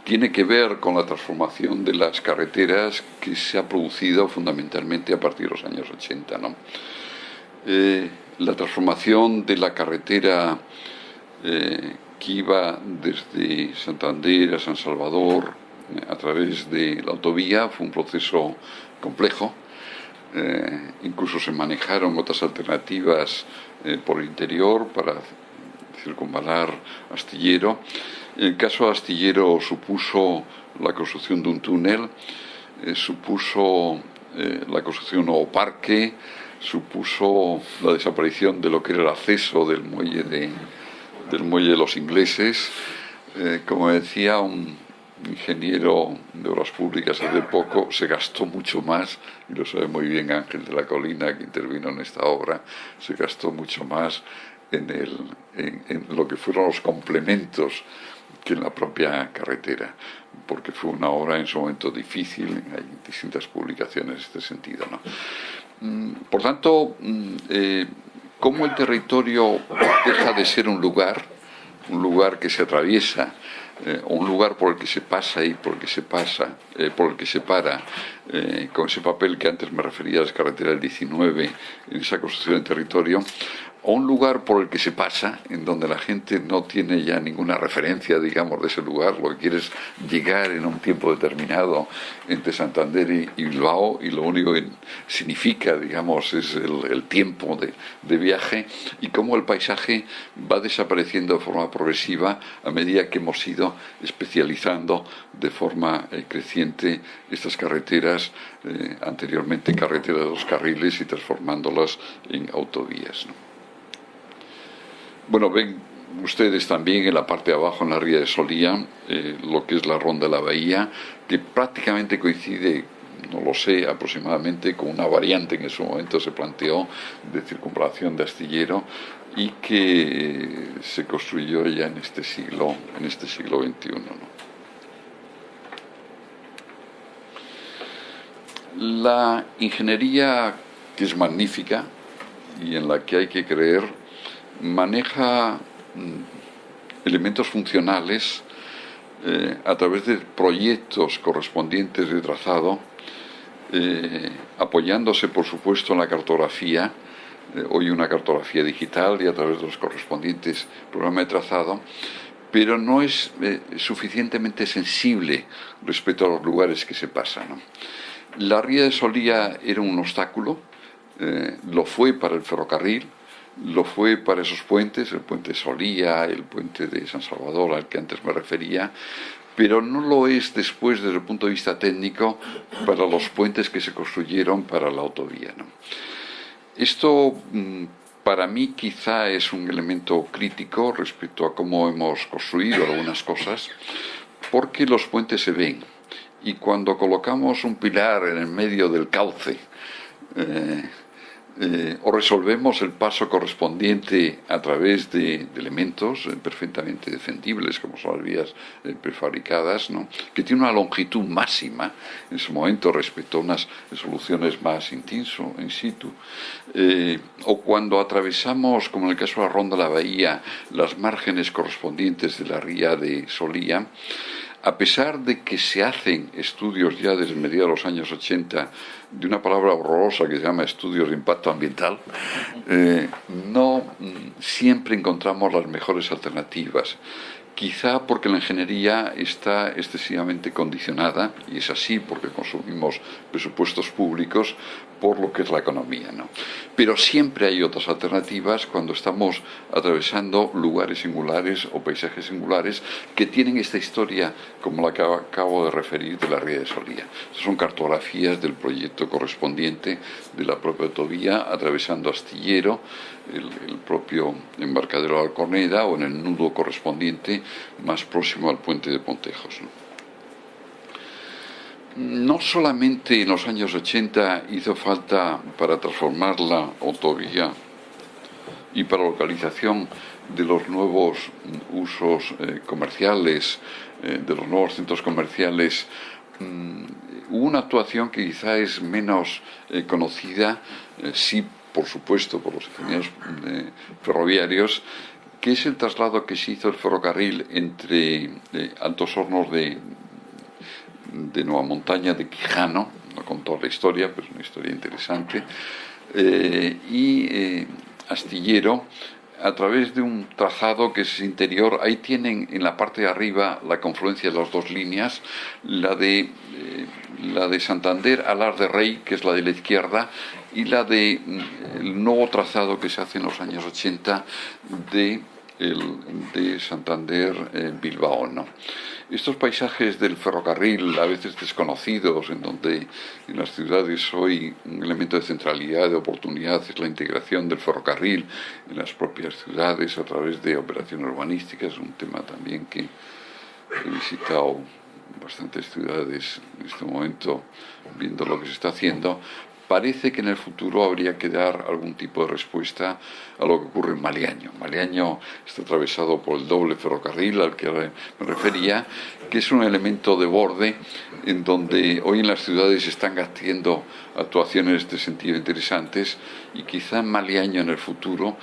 tiene que ver con la transformación de las carreteras que se ha producido fundamentalmente a partir de los años 80. ¿no? Eh, la transformación de la carretera eh, que iba desde Santander a San Salvador eh, a través de la autovía fue un proceso complejo. incluso se manejaron otras alternativas por el interior para circunvalar Astillero. El caso Astillero supuso la construcción de un túnel, eh, supuso eh, la construcción de un nuevo parque, supuso la desaparición de lo que era el acceso del muelle de, del muelle de los ingleses. Eh, como decía un ingeniero de obras públicas hace poco, se gastó mucho más, y lo sabe muy bien Ángel de la Colina, que intervino en esta obra, se gastó mucho más en, el, en lo que fueron los complementos que en la propia carretera, porque fue una obra en su momento difícil, hay distintas publicaciones en este sentido. ¿no? Mm, por tanto, mm, eh, ¿cómo el territorio deja de ser un lugar, un lugar que se atraviesa, eh, un lugar por el que se pasa y por el que se pasa, eh, por el que se para, con ese papel que antes me refería a las carreteras del 19, en esa construcción del territorio, o un lugar por el que se pasa, en donde la gente no tiene ya ninguna referencia, digamos, de ese lugar, lo que quiere es llegar en un tiempo determinado entre Santander y, Bilbao, y lo único que significa, digamos, es el, tiempo de, viaje, y cómo el paisaje va desapareciendo de forma progresiva a medida que hemos ido especializando de forma eh, creciente estas carreteras, eh, anteriormente carreteras de dos carriles, y transformándolas en autovías. Bueno, ven ustedes también en la parte de abajo, en la ría de Solía, eh, lo que es la ronda de la bahía, que prácticamente coincide, no lo sé, aproximadamente con una variante que en su momento se planteó de circunvalación de astillero y que se construyó ya en este siglo, en este siglo XXI. La ingeniería, que es magnífica y en la que hay que creer, maneja mm, elementos funcionales eh, a través de proyectos correspondientes de trazado, eh, apoyándose por supuesto en la cartografía, eh, hoy una cartografía digital y a través de los correspondientes programas de trazado, pero no es suficientemente sensible respecto a los lugares que se pasan. La ría de Solía era un obstáculo, lo fue para el ferrocarril, lo fue para esos puentes, el puente Solía, el puente de San Salvador al que antes me refería, pero no lo es después desde el punto de vista técnico para los puentes que se construyeron para la autovía. Esto mm, para mí quizá es un elemento crítico respecto a cómo hemos construido algunas cosas, porque los puentes se ven y cuando colocamos un pilar en el medio del cauce, eh, eh, o resolvemos el paso correspondiente a través de, elementos eh, perfectamente defendibles, como son las vías eh, prefabricadas, ¿no? que tiene una longitud máxima en su momento respecto a unas soluciones más in in situ, o cuando atravesamos, como en el caso de la Ronda de la Bahía, las márgenes correspondientes de la ría de Solía, a pesar de que se hacen estudios ya desde mediados de los años 80 de una palabra horrorosa que se llama estudios de impacto ambiental, eh, no mm, siempre encontramos las mejores alternativas. Quizá porque la ingeniería está excesivamente condicionada, y es así porque consumimos presupuestos públicos, por lo que es la economía. ¿no? Pero siempre hay otras alternativas cuando estamos atravesando lugares singulares o paisajes singulares que tienen esta historia, como la que acabo de referir, de la ría de Solía. son cartografías del proyecto correspondiente de la propia autovía, atravesando Astillero, el, propio embarcadero de Alcorneda o en el nudo correspondiente más próximo al puente de Pontejos solamente en los años 80 hizo falta para transformar la autovía y para localización de los nuevos usos eh, comerciales, eh, de los nuevos centros comerciales, mm, una actuación que quizá es menos eh, conocida, sí, por supuesto, por los ingenieros ferroviarios, que es el traslado que se hizo el ferrocarril entre Altos Hornos de, de Nueva Montaña de Quijano, no con toda la historia, pero es una historia interesante, eh, y eh, Astillero, a través de un trazado que es interior, ahí tienen en la parte de arriba la confluencia de las dos líneas, la de, eh, la de Santander Alar de Rey, que es la de la izquierda, y la de mm, el nuevo trazado que se hace en los años 80 de el de Santander-Bilbao. ¿no? Estos paisajes del ferrocarril, a veces desconocidos, en donde en las ciudades hoy un elemento de centralidad, de oportunidad, es la integración del ferrocarril en las propias ciudades a través de operaciones urbanísticas, un tema también que he visitado bastantes ciudades en este momento viendo lo que se está haciendo, parece que en el futuro habría que dar algún tipo de respuesta a lo que ocurre en Maliaño. Maliaño está atravesado por el doble ferrocarril al que me refería, que es un elemento de borde en donde hoy en las ciudades están haciendo actuaciones en este sentido interesantes y quizá en Maliaño en el futuro,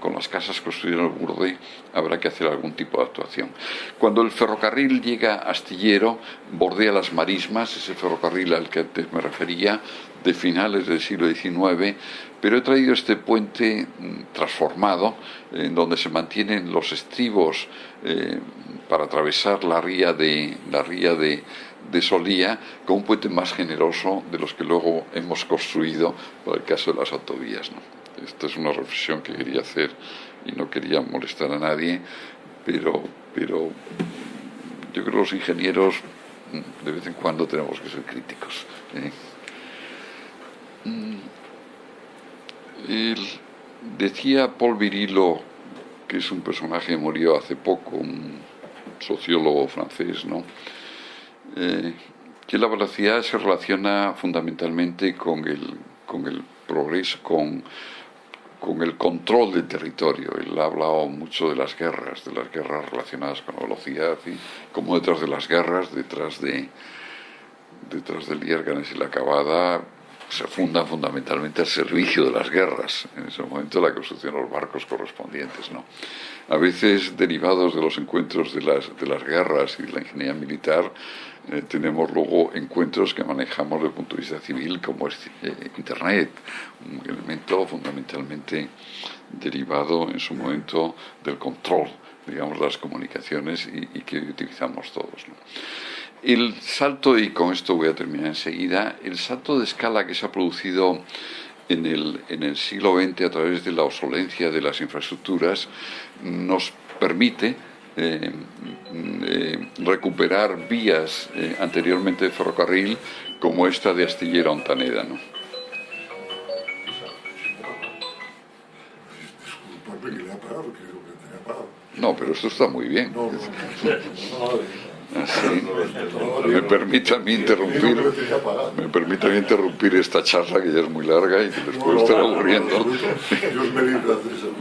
con las casas construidas en el borde, habrá que hacer algún tipo de actuación. Cuando el ferrocarril llega a Astillero, bordea las marismas, ese ferrocarril al que antes me refería, de finales del siglo XIX, pero he traído este puente mm, transformado, en donde se mantienen los estribos eh, para atravesar la ría de, la ría de, Solía, con un puente más generoso de los que luego hemos construido para el caso de las autovías. Esta es una reflexión que quería hacer y no quería molestar a nadie, pero, pero yo creo que los ingenieros mm, de vez en cuando tenemos que ser críticos. ¿eh? Mm. decía Paul Virilo, que es un personaje que murió hace poco, un sociólogo francés, ¿no? Eh, que la velocidad se relaciona fundamentalmente con el, con el progreso, con, con el control del territorio. Él ha hablado mucho de las guerras, de las guerras relacionadas con la velocidad, y como detrás de las guerras, detrás de detrás del Yérganes y la Acabada, se funda fundamentalmente al servicio de las guerras, en ese momento la construcción de los barcos correspondientes. ¿no? A veces, derivados de los encuentros de las, de las guerras y de la ingeniería militar, eh, tenemos luego encuentros que manejamos desde el punto de vista civil, como es eh, Internet, un elemento fundamentalmente derivado en su momento del control, digamos, de las comunicaciones y, y que utilizamos todos. ¿no? El salto, y con esto voy a terminar enseguida, el salto de escala que se ha producido en el, en el siglo XX a través de la obsolencia de las infraestructuras nos permite eh, eh, recuperar vías eh, anteriormente de ferrocarril como esta de Astillero a Ontaneda. ¿no? No, pero esto está muy bien. Me permite a mí interrumpir, me permite a mí interrumpir esta charla que ya es muy larga y que después estar aburriendo.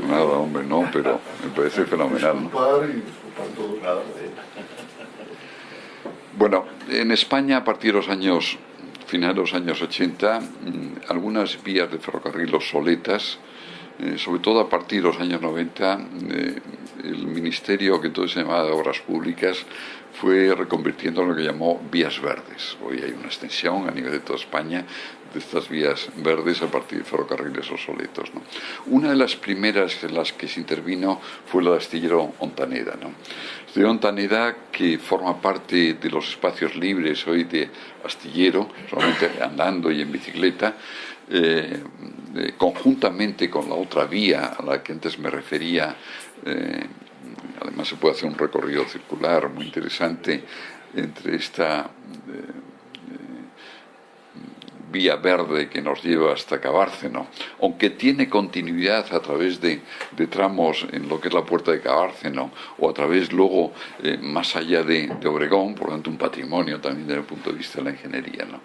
Nada, hombre, no, pero me parece fenomenal. Bueno, en España a partir de los años, finales de los años 80, mm, algunas vías de ferrocarril obsoletas, eh, sobre todo a partir de los años 90, eh, el ministerio que entonces se llamaba de Obras Públicas fue reconvirtiendo en lo que llamó vías verdes. Hoy hay una extensión a nivel de toda España de estas vías verdes a partir de ferrocarriles obsoletos. ¿no? Una de las primeras en las que se intervino fue la de Astillero Ontaneda. ¿no? Astillero Ontaneda, que forma parte de los espacios libres hoy de Astillero, solamente andando y en bicicleta, eh, eh, conjuntamente con la otra vía a la que antes me refería, eh, Además se puede hacer un recorrido circular muy interesante entre esta eh, vía verde que nos lleva hasta Cabárceno, aunque tiene continuidad a través de, tramos en lo que es la puerta de Cabárceno o a través luego eh, más allá de, Obregón, por lo tanto un patrimonio también desde el punto de vista de la ingeniería. ¿no?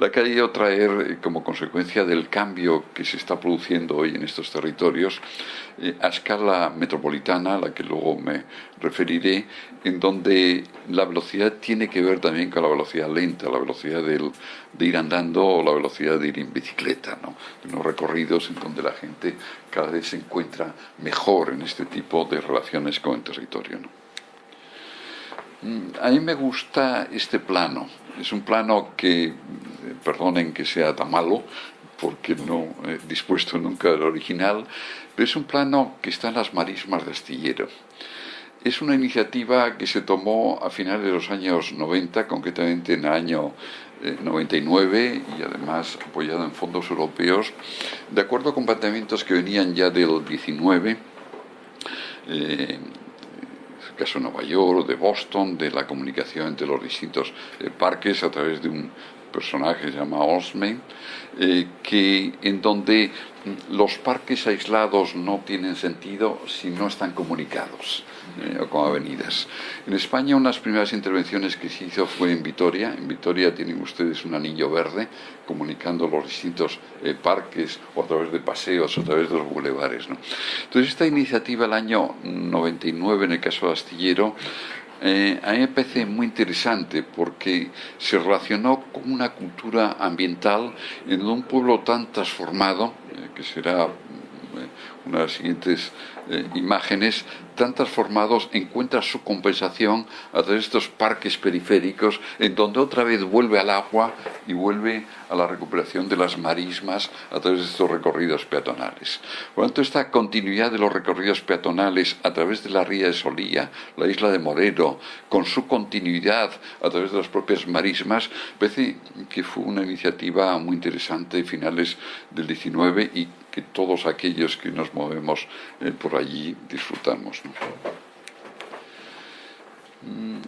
La que ha ido traer eh, como consecuencia del cambio que se está produciendo hoy en estos territorios eh, a escala metropolitana, a la que luego me referiré, en donde la velocidad tiene que ver también con la velocidad lenta, la velocidad de ir andando o la velocidad de ir en bicicleta, ¿no? unos recorridos en donde la gente cada vez se encuentra mejor en este tipo de relaciones con el territorio. Mm, a mí me gusta este plano, es un plano que, eh, perdonen que sea tan malo, porque no he dispuesto nunca el original, pero es un plano que está en las marismas de Astillero. Es una iniciativa que se tomó a finales de los años 90, concretamente en el año 99 eh, y además apoyado en fondos europeos, de acuerdo con planteamientos que venían ya del 19 eh, el caso de Nueva York, de Boston, de la comunicación entre los distintos eh, parques a través de un personaje que se llama Osman, eh, que en donde los parques aislados no tienen sentido si no están comunicados eh, o con avenidas. En España unas primeras intervenciones que se hizo fue en Vitoria. En Vitoria tienen ustedes un anillo verde comunicando los distintos eh, parques o a través de paseos o a través de los bulevares. Entonces esta iniciativa el año 99 en el caso de Astillero eh, a mí me parece muy interesante porque se relacionó con una cultura ambiental en un pueblo tan transformado, eh, que será una de las siguientes eh, imágenes, tan transformados, encuentra su compensación a través de estos parques periféricos, en donde otra vez vuelve al agua y vuelve a la recuperación de las marismas a través de estos recorridos peatonales. Por lo tanto, esta continuidad de los recorridos peatonales a través de la ría de Solía, la isla de Moreno, con su continuidad a través de las propias marismas, parece que fue una iniciativa muy interesante de finales del 19 y que todos aquellos que nos movemos eh, por allí disfrutamos. Mm,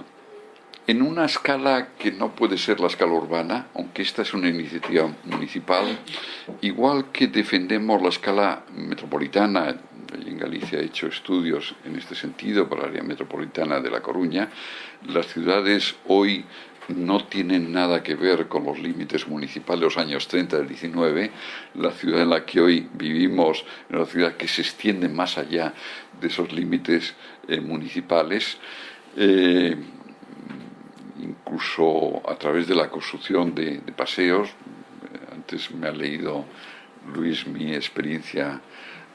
en una escala que no puede ser la escala urbana, aunque esta es una iniciativa municipal, igual que defendemos la escala metropolitana, en Galicia he hecho estudios en este sentido para la área metropolitana de La Coruña, las ciudades hoy no tienen nada que ver con los límites municipales de los años 30 del 19. La ciudad en la que hoy vivimos es una ciudad que se extiende más allá de esos límites eh, municipales, eh, incluso a través de la construcción de, paseos. Antes me ha leído Luis mi experiencia,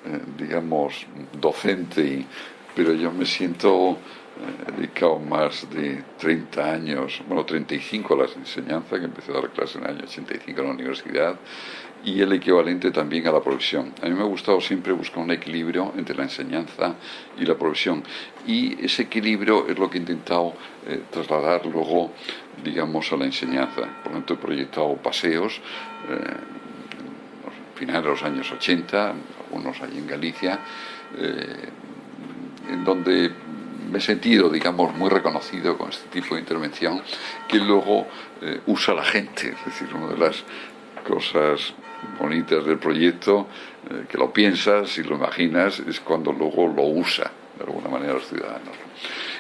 eh, digamos, docente, pero yo me siento he dedicado más de 30 años, bueno, 35 a la enseñanza, que empecé a dar clases en el año 85 en la universidad, y el equivalente también a la profesión. A mí me ha gustado siempre buscar un equilibrio entre la enseñanza y la profesión, y ese equilibrio es lo que he intentado eh, trasladar luego, digamos, a la enseñanza. Por lo tanto, he proyectado paseos, eh, finales de los años 80, algunos allí en Galicia, eh, en donde me he sentido, digamos, muy reconocido con este tipo de intervención que luego eh, usa la gente. Es decir, una de las cosas bonitas del proyecto, eh, que lo piensas y lo imaginas, es cuando luego lo usa de alguna manera los ciudadanos.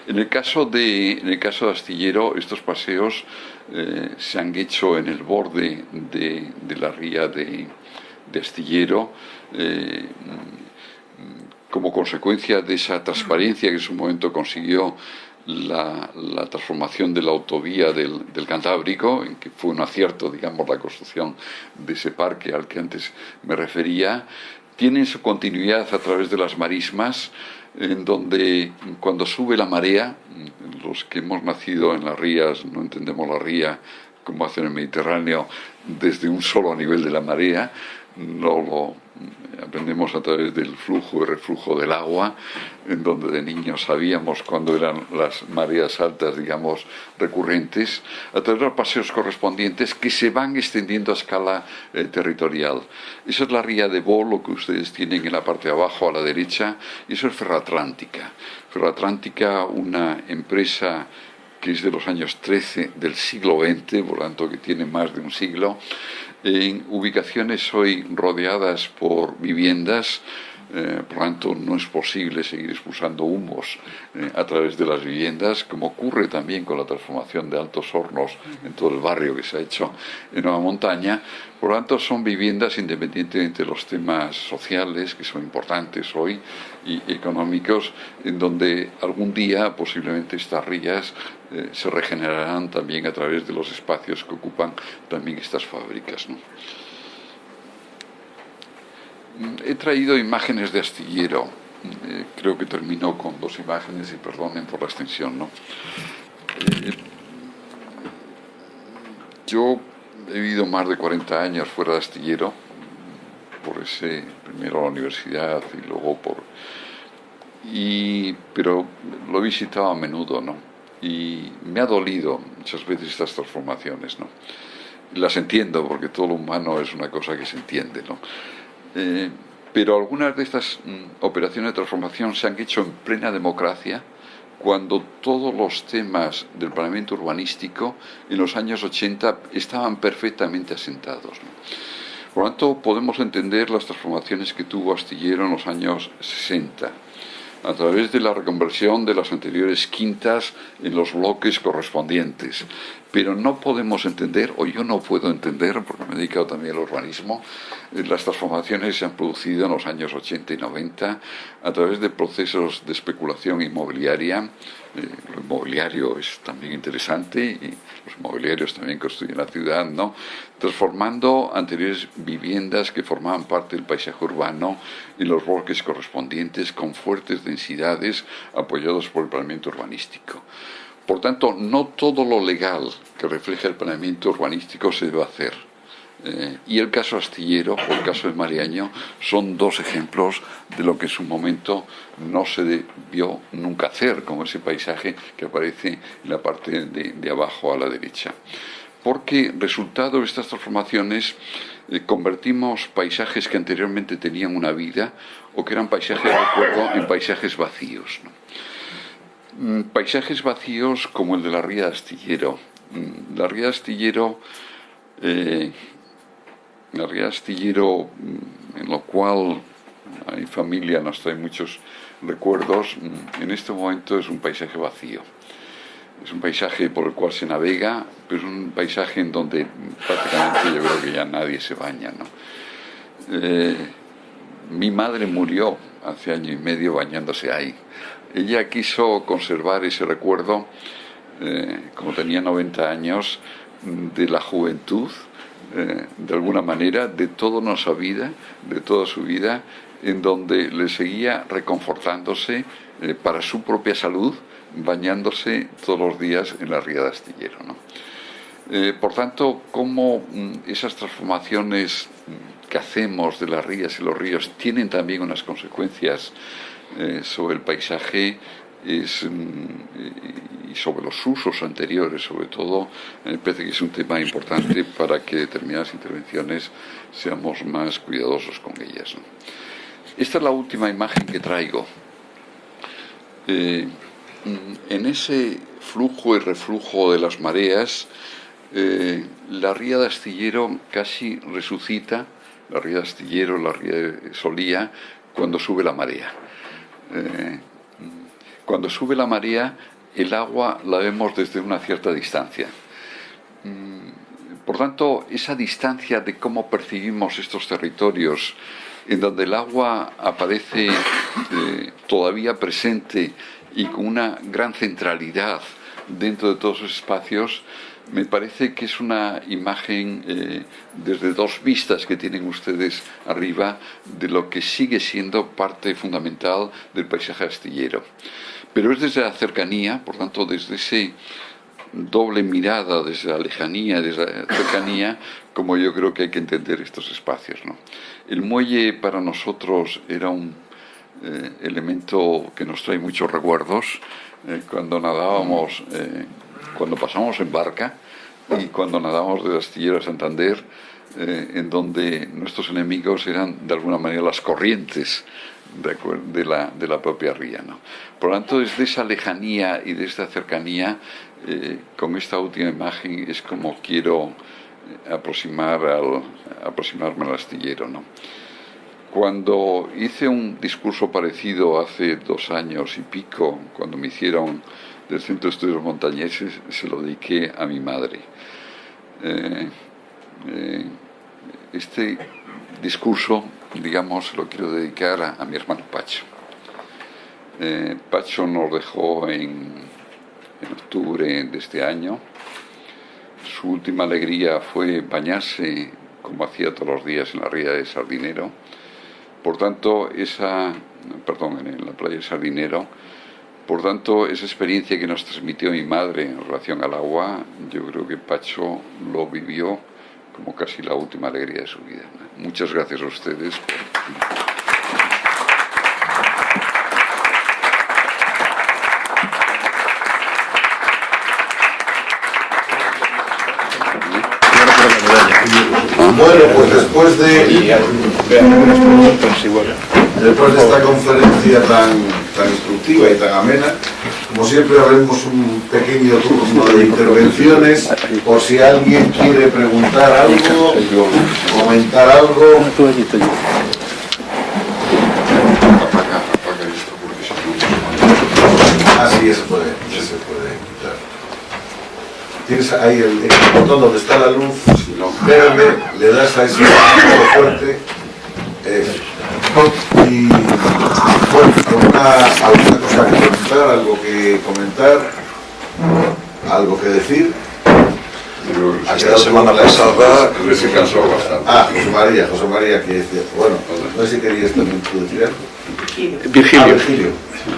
En el caso de, en el caso de Astillero, estos paseos eh, se han hecho en el borde de, la ría de, de Astillero como consecuencia de esa transparencia que en su momento consiguió la, transformación de la autovía del, Cantábrico, en que fue un acierto, digamos, la construcción de ese parque al que antes me refería, tiene su continuidad a través de las marismas, en donde cuando sube la marea, los que hemos nacido en las rías no entendemos la ría como hacen en el Mediterráneo desde un solo nivel de la marea, no lo aprendemos a través del flujo y reflujo del agua, en donde de niños sabíamos cuándo eran las mareas altas, digamos, recurrentes, a través de los paseos correspondientes que se van extendiendo a escala eh, territorial. Esa es la ría de Bolo que ustedes tienen en la parte de abajo a la derecha, y eso es Ferroatlántica. Ferroatlántica, una empresa que es de los años 13 del siglo XX, por lo tanto que tiene más de un siglo, en ubicaciones hoy rodeadas por viviendas, eh, por tanto, no es posible seguir expulsando humos eh, a través de las viviendas, como ocurre también con la transformación de altos hornos en todo el barrio que se ha hecho en Nueva Montaña. Por tanto, son viviendas independientemente de los temas sociales, que son importantes hoy, y económicos, en donde algún día posiblemente estas rías eh, se regenerarán también a través de los espacios que ocupan también estas fábricas. He traído imágenes de astillero. Eh, creo que terminó con dos imágenes y perdonen por la extensión. ¿no? Eh, yo he vivido más de 40 años fuera de astillero, por ese, primero la universidad y luego por... Y, pero lo he visitado a menudo, ¿no? Y me ha dolido muchas veces estas transformaciones, ¿no? Las entiendo porque todo lo humano es una cosa que se entiende, ¿no? Eh, pero algunas de estas mm, operaciones de transformación se han hecho en plena democracia, cuando todos los temas del planeamiento urbanístico en los años 80 estaban perfectamente asentados. Por lo tanto, podemos entender las transformaciones que tuvo Astillero en los años 60 a través de la reconversión de las anteriores quintas en los bloques correspondientes. Pero no podemos entender, o yo no puedo entender, porque me he dedicado también al urbanismo, eh, las transformaciones que se han producido en los años 80 y 90 a través de procesos de especulación inmobiliaria. Eh, lo inmobiliario es también interesante y los inmobiliarios también construyen la ciudad, ¿no? Transformando anteriores viviendas que formaban parte del paisaje urbano en los bosques correspondientes con fuertes densidades apoyados por el planeamiento urbanístico. Por tanto, no todo lo legal que refleja el planeamiento urbanístico se debe hacer. Eh, y el caso astillero o el caso de Mariaño son dos ejemplos de lo que en su momento no se debió nunca hacer, como ese paisaje que aparece en la parte de, abajo a la derecha. Porque resultado de estas transformaciones eh, convertimos paisajes que anteriormente tenían una vida o que eran paisajes de recuerdo en paisajes vacíos. Paisajes vacíos como el de la ría de Astillero. Mm, la ría de Astillero, eh, la ría Astillero, mm, en lo cual hay familia, nos trae muchos recuerdos, en este momento es un paisaje vacío. Es un paisaje por el cual se navega, pero es un paisaje en donde prácticamente yo creo que ya nadie se baña. Eh, mi madre murió hace año y medio bañándose ahí. Ella quiso conservar ese recuerdo, eh, como tenía 90 años, de la juventud, eh, de alguna manera, de toda nuestra vida, de toda su vida, en donde le seguía reconfortándose eh, para su propia salud, bañándose todos los días en la ría de Astillero. por tanto, cómo mm, esas transformaciones mm, que hacemos de las rías y los ríos tienen también unas consecuencias eh, sobre el paisaje mm, y sobre los usos anteriores, sobre todo, me parece que es un tema importante para que determinadas intervenciones seamos más cuidadosos con ellas. Esta es la última imagen que traigo. Eh, mm, en ese flujo y reflujo de las mareas, eh, la ría de Astillero casi resucita, la ría de Astillero, la ría de Solía, cuando sube la marea. Eh, cuando sube la marea, el agua la vemos desde una cierta distancia. Mm, por tanto, esa distancia de cómo percibimos estos territorios, en donde el agua aparece eh, todavía presente y con una gran centralidad dentro de todos esos espacios, me parece que es una imagen eh, desde dos vistas que tienen ustedes arriba de lo que sigue siendo parte fundamental del paisaje astillero. Pero es desde la cercanía, por tanto, desde ese doble mirada, desde la lejanía, desde la cercanía, como yo creo que hay que entender estos espacios. El muelle para nosotros era un eh, elemento que nos trae muchos recuerdos. Eh, cuando nadábamos cuando pasamos en barca y cuando nadamos de Astillero a Santander, eh, en donde nuestros enemigos eran de alguna manera las corrientes de, la, de la, propia ría. ¿no? Por lo tanto, desde esa lejanía y desde esa cercanía, eh, con esta última imagen es como quiero eh, aproximar al, aproximarme al astillero. ¿no? Cuando hice un discurso parecido hace dos años y pico, cuando me hicieron del Centro de Estudios Montañeses se lo dediqué a mi madre. Eh, eh, este discurso, digamos, lo quiero dedicar a, mi hermano Pacho. Eh, Pacho nos dejó en, en octubre de este año. Su última alegría fue bañarse, como hacía todos los días, en la ría de Sardinero. Por tanto, esa, perdón, en la playa de Sardinero, por tanto, esa experiencia que nos transmitió mi madre en relación al agua, yo creo que Pacho lo vivió como casi la última alegría de su vida. Muchas gracias a ustedes. Bueno, pues después de Después de esta conferencia tan, tan y tan amena, como siempre haremos un pequeño turno de intervenciones por si alguien quiere preguntar algo, comentar algo. Así se puede, se puede quitar. Tienes ahí el, botón donde está la luz verde, le das a ese fuerte. eh, y ¿alguna, alguna cosa que preguntar, algo que comentar, algo que decir. Ha Esta quedado semana pasada se cansó bastante. Ah, José María, José María, que decía, bueno, no sé si querías también tú decir algo. Ah, Virgilio. Virgilio.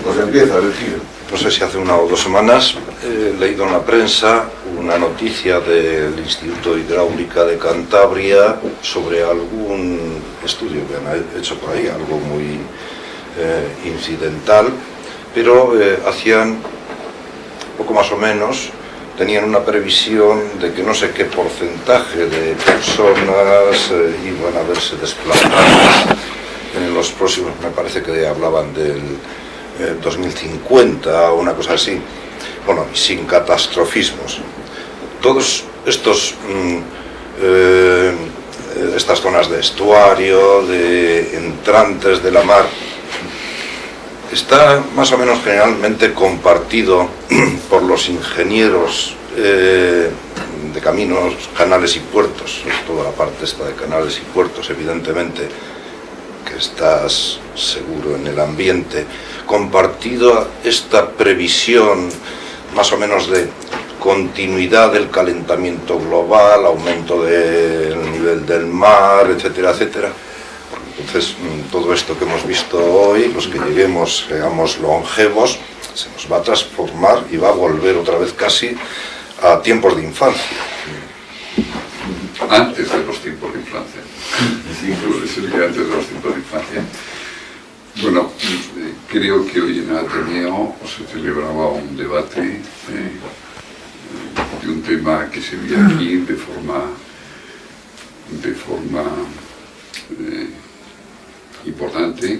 Pues empieza, Virgilio. no sé si hace una o dos semanas, he leído en la prensa una noticia del Instituto de Hidráulica de Cantabria sobre algún estudio que han hecho por ahí, algo muy eh, incidental, pero eh, hacían poco más o menos, tenían una previsión de que no sé qué porcentaje de personas eh, iban a verse desplazadas en los próximos, me parece que hablaban del eh, 2050 o una cosa así, bueno, sin catastrofismos. Todos estos, mm, estas zonas de estuario, de entrantes de la mar, está más o menos generalmente compartido [clears throat] por los ingenieros eh, de caminos, canales y puertos, todo la parte esta de canales y puertos, evidentemente, que estás seguro en el ambiente, compartido esta previsión más o menos de continuidad del calentamiento global, aumento del nivel del mar, etcétera, etcétera. Entonces, mm, todo esto que hemos visto hoy, los que lleguemos, seamos longevos, se nos va a transformar y va a volver otra vez casi a tiempos de infancia. Antes de los tiempos de infancia. Incluso que antes de los tiempos de infancia. Bueno, eh, creo que hoy en Ateneo se celebraba un debate eh, de un tema que se ve aquí de forma, de forma eh, importante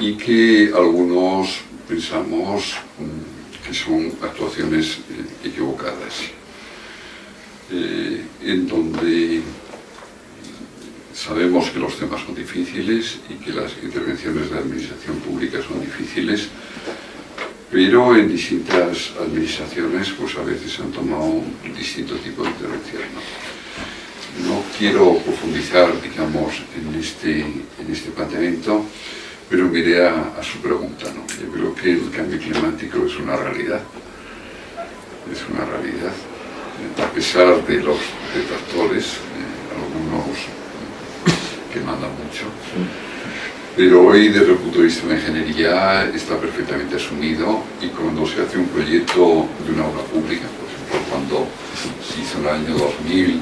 y que algunos pensamos mm, que son actuaciones eh, equivocadas, eh, en donde sabemos que los temas son difíciles y que las intervenciones de la administración pública son difíciles, pero en distintas administraciones pues a veces han tomado un distinto tipo de intervención. No quiero profundizar, digamos, en este, en este planteamiento, pero miré a, a su pregunta. ¿no? Yo creo que el cambio climático es una realidad, es una realidad, a pesar de los detractores, eh, algunos que mandan mucho, pero hoy desde el punto de vista de la ingeniería está perfectamente asumido y cuando se hace un proyecto de una obra pública, por ejemplo, cuando se hizo en el año 2000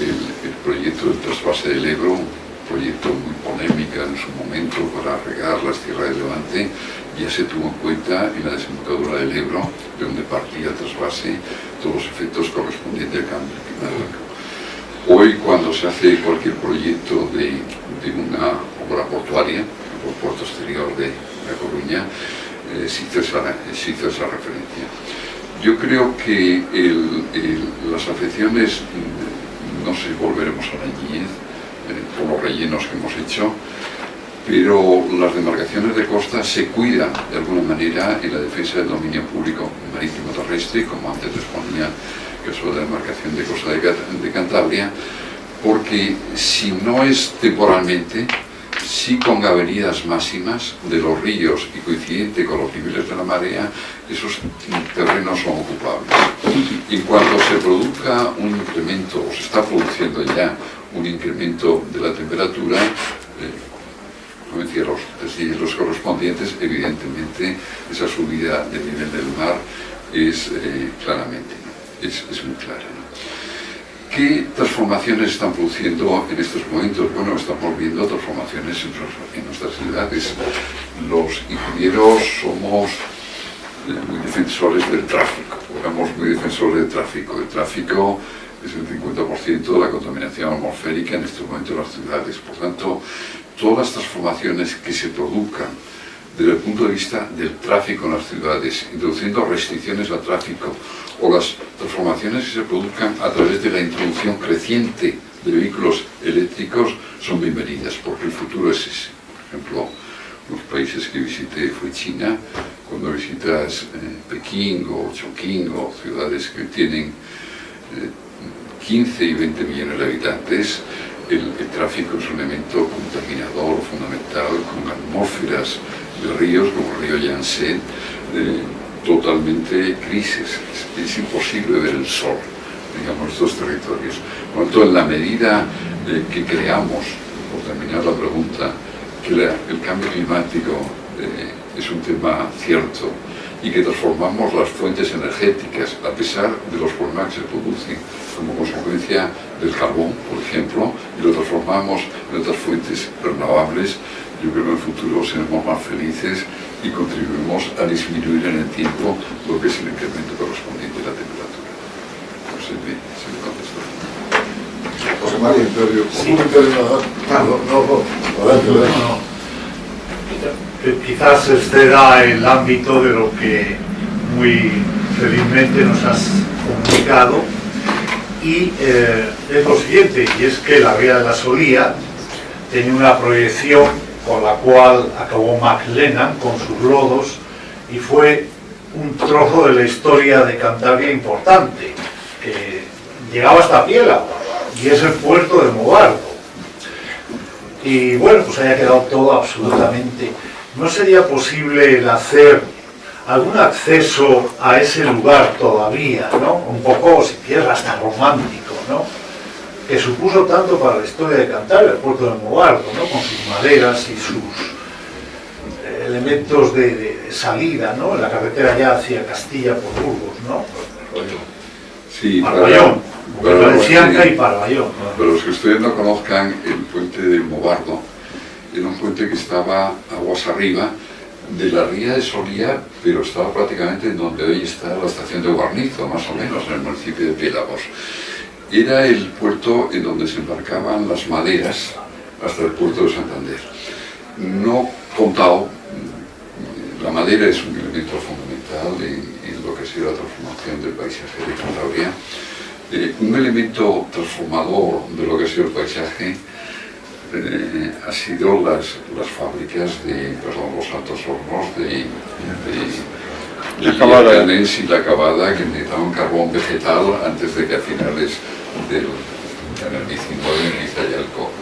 el, el proyecto del trasvase del Ebro, un proyecto muy polémico en su momento para regar las tierras de Levante, ya se tuvo en cuenta en la desembocadura del Ebro, de donde partía el trasvase, todos los efectos correspondientes al cambio climático. Hoy cuando se hace cualquier proyecto de, de una obra portuaria, por puerto exterior de La Coruña, eh, se, hizo esa, se hizo esa referencia. Yo creo que el- el- las afecciones, no sé, volveremos a la niñez, eh, por los rellenos que hemos hecho, pero las demarcaciones de costa se cuidan de alguna manera en la defensa del dominio público marítimo terrestre, como antes les caso de la demarcación de costa de Cantabria, porque si no es temporalmente, sí con avenidas máximas de los ríos y coincidente con los niveles de la marea, esos terrenos son ocupables. Y cuando se produzca un incremento, o se está produciendo ya un incremento de la temperatura, eh, como decía, los correspondientes, evidentemente esa subida del nivel del mar es eh, claramente, es, es muy clara. ¿Qué transformaciones están produciendo en estos momentos? Bueno, estamos viendo transformaciones en, nuestras- ciudades. Los ingenieros somos muy defensores del tráfico, éramos muy defensores del tráfico. El tráfico es el 50% de la contaminación atmosférica en este momento en las ciudades. Por tanto, todas las transformaciones que se produzcan desde el punto de vista del tráfico en las ciudades, introduciendo restricciones al tráfico o las transformaciones que se produzcan a través de la introducción creciente de vehículos eléctricos son bienvenidas, porque el futuro es ese. Por ejemplo, los países que visité fue China, cuando visitas eh, Pekín o Chongqing o ciudades que tienen eh, 15 y 20 millones de habitantes, el, el, tráfico es un elemento contaminador fundamental con atmósferas de ríos como el río Yangtze, eh, totalmente crisis. Es, es, imposible ver el sol, digamos, estos territorios. Por lo tanto, en la medida eh, que creamos, por terminar la pregunta, que la, el cambio climático eh, es un tema cierto y que transformamos las fuentes energéticas a pesar de los problemas que se producen como consecuencia del carbón, por ejemplo, y lo transformamos en otras fuentes renovables, yo creo que en el futuro seremos más felices y contribuimos a disminuir en el tiempo lo que es el incremento correspondiente de la temperatura. No sé si me contestó. José María, sí. Ah, no, no, no. Quizás exceda el ámbito de lo que muy felizmente nos has comunicado y eh, es lo siguiente, y es que la vía de la Solía tenía una proyección con la cual acabó Max Lennon con sus lodos y fue un trozo de la historia de Cantabria importante, que llegaba hasta Piela y es el puerto de Mobardo. Y bueno, pues haya quedado todo absolutamente... ¿No sería posible el hacer algún acceso a ese lugar todavía, ¿no? Un poco, si quieres, hasta romántico, ¿no? Que supuso tanto para la historia de Cantabria, el puerto de Mobardo, ¿no? Con sus maderas y sus elementos de, de, de salida, ¿no? En la carretera ya hacia Castilla por Burgos, ¿no? Sí, Parvallón, para, Valencianca y. Para los que ustedes no conozcan, el puente de Mobardo era un puente que estaba aguas arriba de la ría de Solía, pero estaba prácticamente en donde hoy está la estación de Guarnizo, más o menos, en el municipio de Piélagos. Era el puerto en donde se embarcaban las maderas hasta el puerto de Santander. No contado, la madera es un elemento fundamental en, en lo que ha sido la transformación del paisaje de Cantabria. Eh, un elemento transformador de lo que ha sido el paisaje eh, ha sido las, las fábricas de, perdón, los altos hornos de, de, la acabada. y la acabada que necesitaban carbón vegetal antes de que a finales del en el 19 inicia ya el cobre.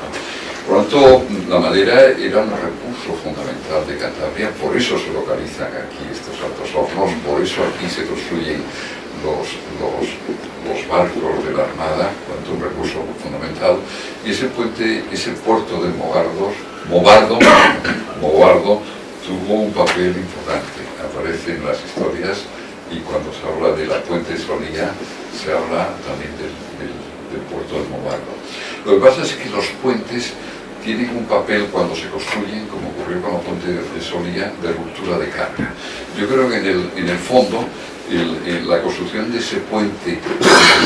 Por lo tanto, la madera era un recurso fundamental de Cantabria, por eso se localizan aquí estos altos hornos, por eso aquí se construyen los, los, los barcos de la Armada, cuanto un recurso fundamental, y ese puente, ese puerto de Mogardos, Mobardo, [coughs] Mobardo, tuvo un papel importante, aparece en las historias, y cuando se habla de la puente Solía, se habla también del, puerto de Mobardo. Lo que pasa es que los puentes tienen un papel cuando se construyen, como ocurrió con la puente de Solía, de ruptura de carga. Yo creo que en el, fondo la construcción de ese puente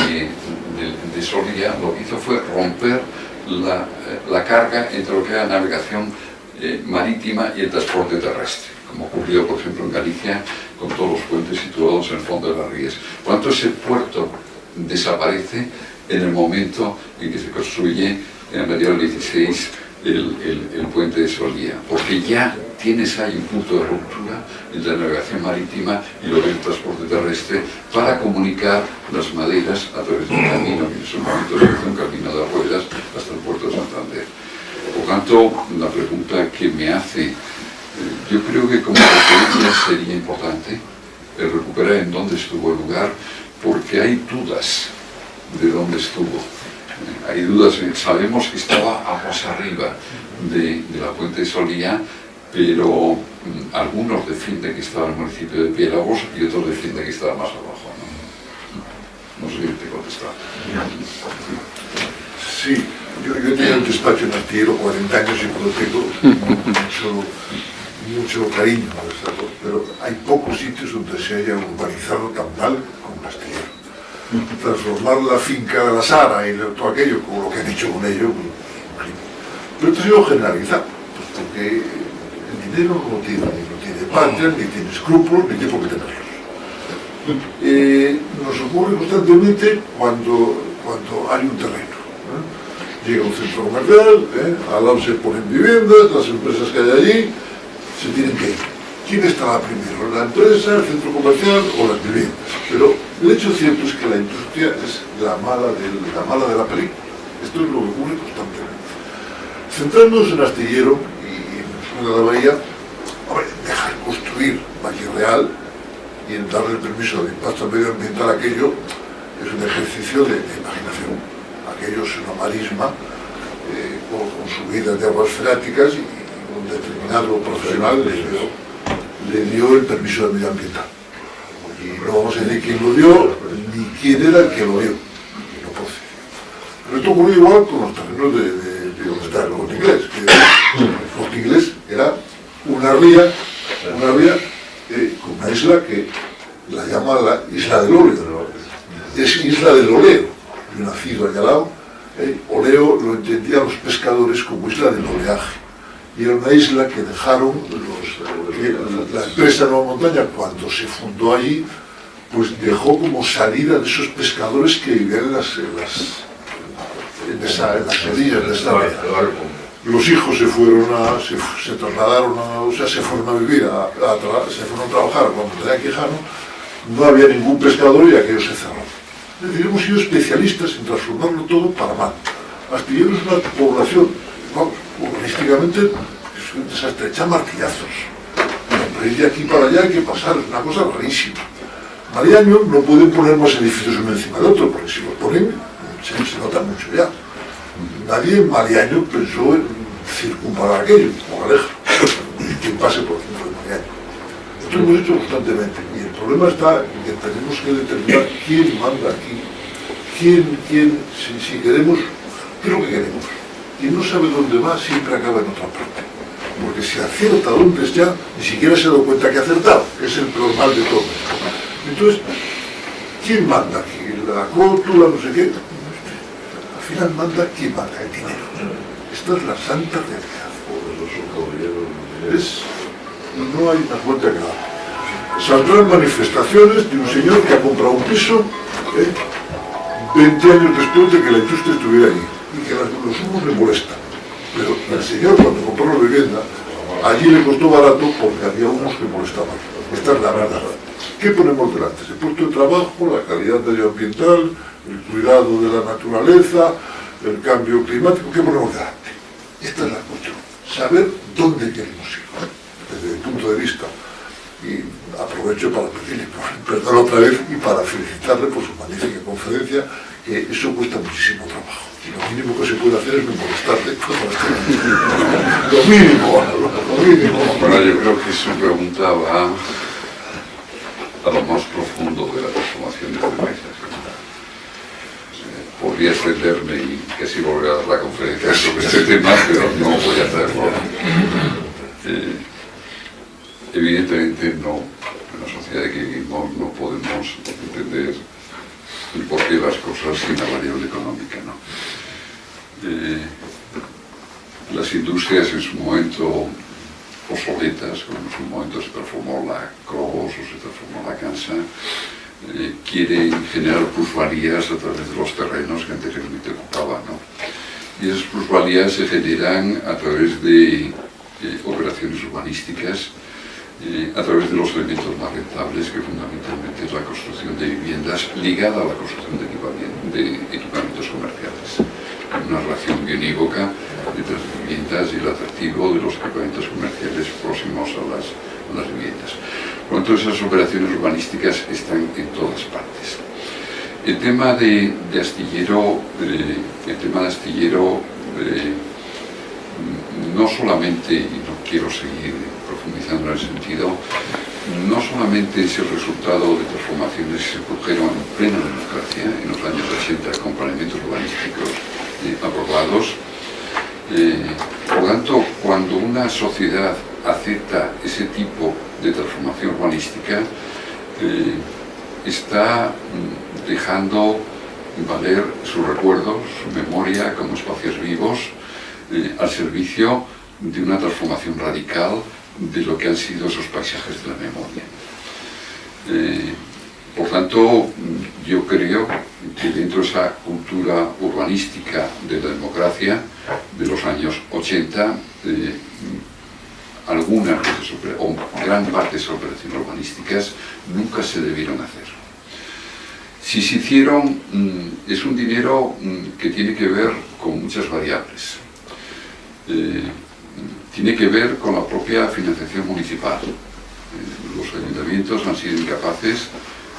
de, de, de, Solía lo que hizo fue romper la, carga entre lo que era navegación eh, marítima y el transporte terrestre, como ocurrió por ejemplo en Galicia con todos los puentes situados en el fondo de las rías. Por tanto, ese puerto desaparece en el momento en que se construye en el mediados del 16 el, el, el, puente de Solía, porque ya tienes ahí un punto de ruptura entre la navegación marítima y lo que es el transporte terrestre para comunicar las maderas a través de un camino, que en su momento se hizo un camino de ruedas hasta el puerto de Santander. Por tanto, la pregunta que me hace, yo creo que como referencia sería importante el recuperar en dónde estuvo el lugar, porque hay dudas de dónde estuvo hay dudas, sabemos que estaba aguas arriba de, la puente de Solía, pero mm, algunos defienden que estaba en el municipio de Piélagos y otros defienden que estaba más abajo. No, no sé si te contestar. Sí, yo, yo tenía un despacho en Astillero 40 años y por mucho, mucho cariño, pero hay pocos sitios donde se haya urbanizado tan mal como Astillero. transformar la finca de la Sara y todo aquello, como lo que han dicho con ello, pero esto ha sido generalizado, pues porque el dinero no tiene, no tiene patria, ni tiene escrúpulos, ni tiene por qué tenerlos. Eh, nos ocurre constantemente cuando, cuando hay un terreno. ¿eh? Llega un centro comercial, ¿eh? al lado se ponen viviendas, las empresas que hay allí se tienen que ir. ¿Quién estará primero? ¿La empresa, el centro comercial o las viviendas? Pero el hecho cierto es que la industria es la mala de la, mala de la película. Esto es lo que ocurre constantemente. Centrándonos en Astillero y en la bahía, hombre, dejar construir Valle Real y en darle el permiso de impacto medioambiental a aquello es un ejercicio de, imaginación. Aquello es una marisma eh, con, con, subidas de aguas freáticas y un determinado profesional le dio, le dio el permiso de medioambiental. Y no vamos a decir quién lo dio, ni quién era el que lo dio. Pero esto ocurrió igual con los terrenos de, de de donde está el corte inglés. El corte inglés era una ría, una ría eh, con una isla que la llama la isla del óleo. Es isla del oleo. Yo nacido allá al lado, eh, oleo lo entendían los pescadores como isla del oleaje. Y era una isla que dejaron los, que la, la empresa Nueva Montaña, cuando se fundó allí, pues dejó como salida de esos pescadores que vivían en las, en las en, esa, en las orillas de esta los hijos se fueron a, se, se, trasladaron a, o sea, se fueron a vivir, a, a se fueron a trabajar a Montaña Quijano, no había ningún pescador y aquello se cerró. Es decir, hemos sido especialistas en transformarlo todo para mal. Astillero es una población, vamos, urbanísticamente es un desastre, echa martillazos. Ir de aquí para allá hay que pasar, es una cosa rarísima. Mariaño no pueden poner más edificios uno encima del otro, porque si los ponen se, nota mucho ya. Nadie en Mariaño pensó en circunvalar aquello, como Aleja, quien pase por el centro de Mariaño. Esto hemos hecho constantemente y el problema está en que tenemos que determinar quién manda aquí, quién, quién, si, si queremos, qué es lo que queremos. Quien no sabe dónde va siempre acaba en otra parte. Porque si acierta dónde está, ni siquiera se da cuenta que ha acertado, que es el peor mal de todo. Entonces, ¿quién manda aquí? La cótula, no sé qué al final manda quien manda el dinero. Esta es la santa realidad. Es, no hay más vuelta que dar. Saldrán manifestaciones de un señor que ha comprado un piso ¿eh? 20 años después de que la industria estuviera allí y que los humos le molestan. Pero el señor cuando compró la vivienda, allí le costó barato porque había humos que molestaban. Esta es la verdad. ¿Qué ponemos delante? El puesto de trabajo, la calidad medioambiental, el cuidado de la naturaleza, el cambio climático, ¿qué ponemos delante? Esta es la cuestión. Saber dónde queremos ir, desde el punto de vista. Y aprovecho para pedirle [laughs] perdón otra vez y para felicitarle por su magnífica conferencia, que eso cuesta muchísimo trabajo. Lo mínimo que se puede hacer es no molestarle. [laughs] lo mínimo, lo mínimo. Bueno, yo creo que su pregunta va a lo más profundo de la transformación de este país podría extenderme y casi volver a dar la conferencia sobre este tema, pero no voy a hacerlo. Eh, evidentemente no, en la sociedad que vivimos no podemos entender el porqué de las cosas sin la variable económica. ¿no? Eh, las industrias en su momento obsoletas, como en su momento se transformó la Cobos o se transformó la Cansa, eh, quieren generar plusvalías a través de los terrenos que anteriormente ocupaban. ¿no? Y esas plusvalías se generan a través de eh, operaciones urbanísticas, eh, a través de los elementos más rentables, que fundamentalmente es la construcción de viviendas ligada a la construcción de equipamientos comerciales. Una relación bionívoca entre las viviendas y el atractivo de los equipamientos comerciales próximos a las, viviendas. Por lo tanto, esas operaciones urbanísticas están en todas partes. El tema de, de astillero, eh, el tema de astillero eh, no solamente, y no quiero seguir profundizando en el sentido, no solamente es el resultado de transformaciones que se produjeron en plena democracia en los años 80 con planeamientos urbanísticos eh, aprobados, eh, por tanto, cuando una sociedad acepta ese tipo de transformación urbanística, eh, está mm, dejando valer sus recuerdos, su memoria como espacios vivos eh, al servicio de una transformación radical de lo que han sido esos paisajes de la memoria. Por tanto, yo creo que dentro de esa cultura urbanística de la democracia de los años 80, eh, algunas o gran parte de esas operaciones urbanísticas nunca se debieron hacer. Si se hicieron, mm, es un dinero mm, que tiene que ver con muchas variables. Eh, tiene que ver con la propia financiación municipal. Eh, los ayuntamientos han sido incapaces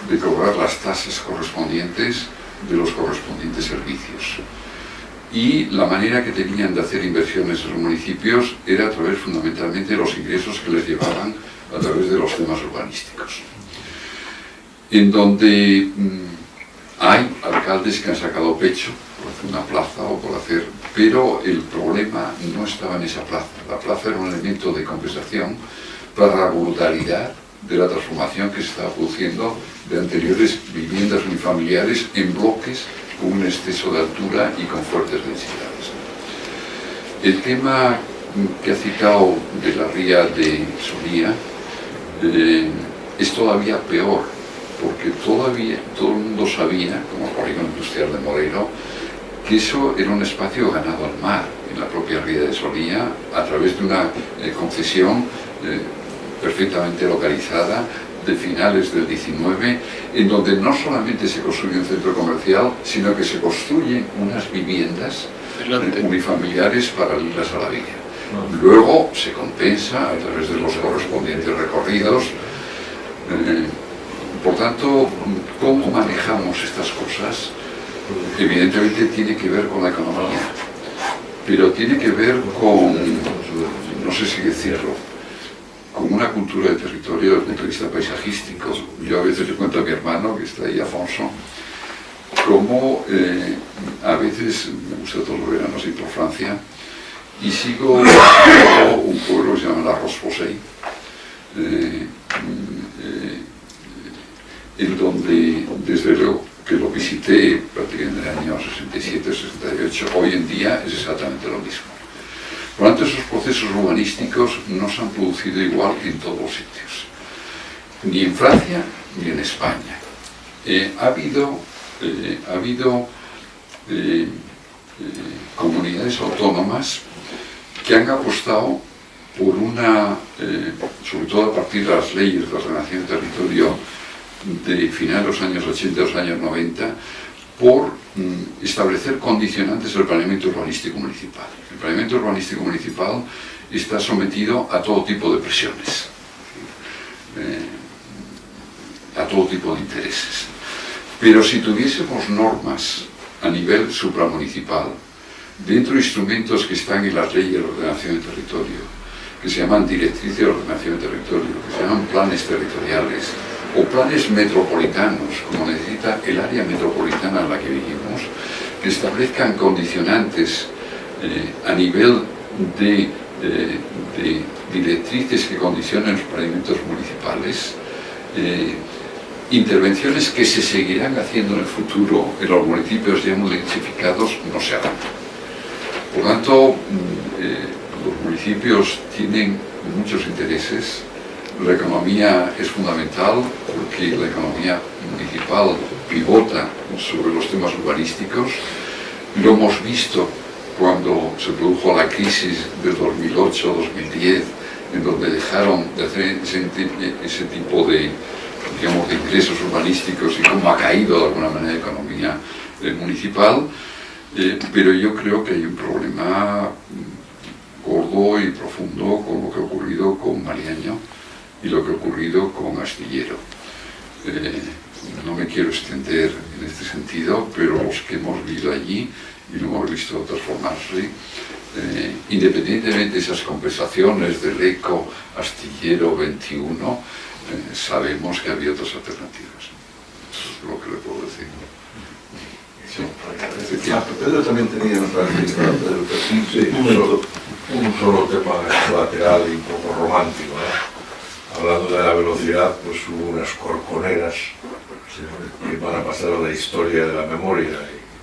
de cobrar las tasas correspondientes de los correspondientes servicios. Y la manera que tenían de hacer inversiones en los municipios era a través fundamentalmente de los ingresos que les llevaban a través de los temas urbanísticos. En donde mm, hay alcaldes que han sacado pecho por hacer una plaza o por hacer... Pero el problema no estaba en esa plaza. La plaza era un elemento de compensación para la brutalidad de la transformación que se estaba produciendo de anteriores viviendas unifamiliares en bloques con un exceso de altura y con fuertes densidades. El tema que ha citado de la ría de Solía eh, es todavía peor, porque todavía todo el mundo sabía, como el polígono industrial de Moreno, que eso era un espacio ganado al mar, en la propia ría de Solía, a través de una eh, concesión eh, perfectamente localizada de finales del 19, en donde no solamente se construye un centro comercial, sino que se construyen unas viviendas unifamiliares paralelas a la vía. Luego se compensa a través de los correspondientes recorridos. Eh, por tanto, ¿cómo manejamos estas cosas? Evidentemente tiene que ver con la economía, pero tiene que ver con, no sé si decirlo, con una cultura de territorio desde el punto de vista paisajístico. Yo a veces le cuento a mi hermano, que está ahí, Afonso, como eh, a veces me gusta todos los veranos ir por Francia y sigo [coughs] un pueblo que se llama La Roche-Posay, eh, eh, en donde desde luego que lo visité prácticamente en el año 67-68, hoy en día es exactamente lo mismo. Tanto, esos procesos urbanísticos no se han producido igual en todos los sitios, ni en Francia ni en España. Eh, ha habido, eh, eh, comunidades autónomas que han apostado por una, sobre todo a partir de las leyes de ordenación de territorio de finales de los años 80 y los años 90, por mm, establecer condicionantes del planeamiento urbanístico municipal. El planeamiento urbanístico municipal está sometido a todo tipo de presiones, eh, a todo tipo de intereses. Pero si tuviésemos normas a nivel supramunicipal, dentro de instrumentos que están en las leyes de ordenación de territorio, que se llaman directrices de ordenación de territorio, que se llaman planes territoriales, o planes metropolitanos, como necesita el área metropolitana en la que vivimos, que establezcan condicionantes eh, a nivel de, directrices que condicionen los planeamientos municipales, eh, intervenciones que se seguirán haciendo en el futuro en los municipios ya muy no se harán. Por tanto, mm, eh, los municipios tienen muchos intereses, la economía es fundamental porque la economía municipal pivota sobre los temas urbanísticos. Lo hemos visto cuando se produjo la crisis del 2008-2010, en donde dejaron de hacer ese, tipo de, digamos, de ingresos urbanísticos y cómo ha caído de alguna manera la economía eh, municipal. Eh, pero yo creo que hay un problema gordo y profundo con lo que ha ocurrido con Mariaño y lo que ha ocurrido con Astillero. Eh, no me quiero extender en este sentido, pero los que hemos vivido allí y lo hemos visto transformarse, eh, independientemente de esas compensaciones del ECO Astillero 21, eh, sabemos que había otras alternativas. Eso es lo que le puedo decir. Sí. Pedro también tenía otra sí, un, solo, un solo tema lateral y un poco romántico. Hablando de la velocidad, pues hubo unas corconeras que van a pasar a la historia de la memoria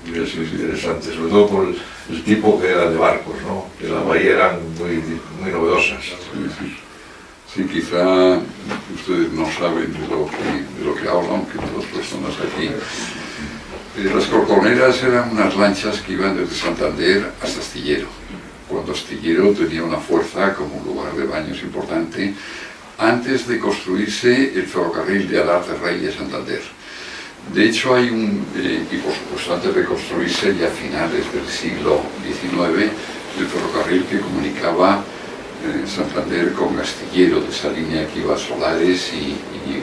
y hubiera sido interesante, sobre todo por el, tipo que era de barcos, ¿no? que la bahía eran muy, muy novedosas. Sí, quizá ustedes no saben de lo que, de lo que hablo, aunque todas personas aquí. Eh, Las corconeras eran unas lanchas que iban desde Santander hasta Astillero. Cuando Astillero tenía una fuerza como lugar de baños importante, antes de construirse el ferrocarril de Alar de Rey a Santander. De hecho, hay un, eh, y por supuesto antes de construirse ya a finales del siglo XIX, el ferrocarril que comunicaba eh, Santander con Astillero, de esa línea que iba a Solares y, y.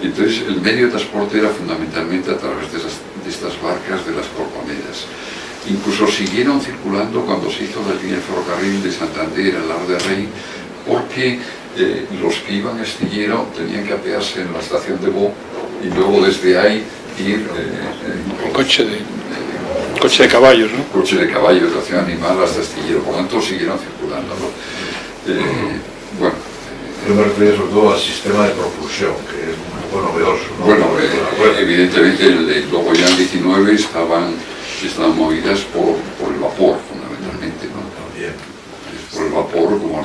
Entonces, el medio de transporte era fundamentalmente a través de, esas- de estas barcas de las corconeras. Incluso siguieron circulando cuando se hizo la línea de ferrocarril de Santander al Lar de Rey, porque eh, los que iban a Astillero tenían que apearse en la estación de Bo y luego desde ahí ir eh, eh, coche de, coche de caballos, ¿no? coche de caballo de tracción animal hasta Astillero, por lo tanto siguieron circulando. ¿no? Eh, bueno, Yo me refería sobre todo al sistema de propulsión, que es un poco novedoso. ¿no? Bueno, eh, evidentemente el, el- luego ya en 19 estaban, estaban movidas por, por el vapor fundamentalmente, ¿no? También. por el vapor como.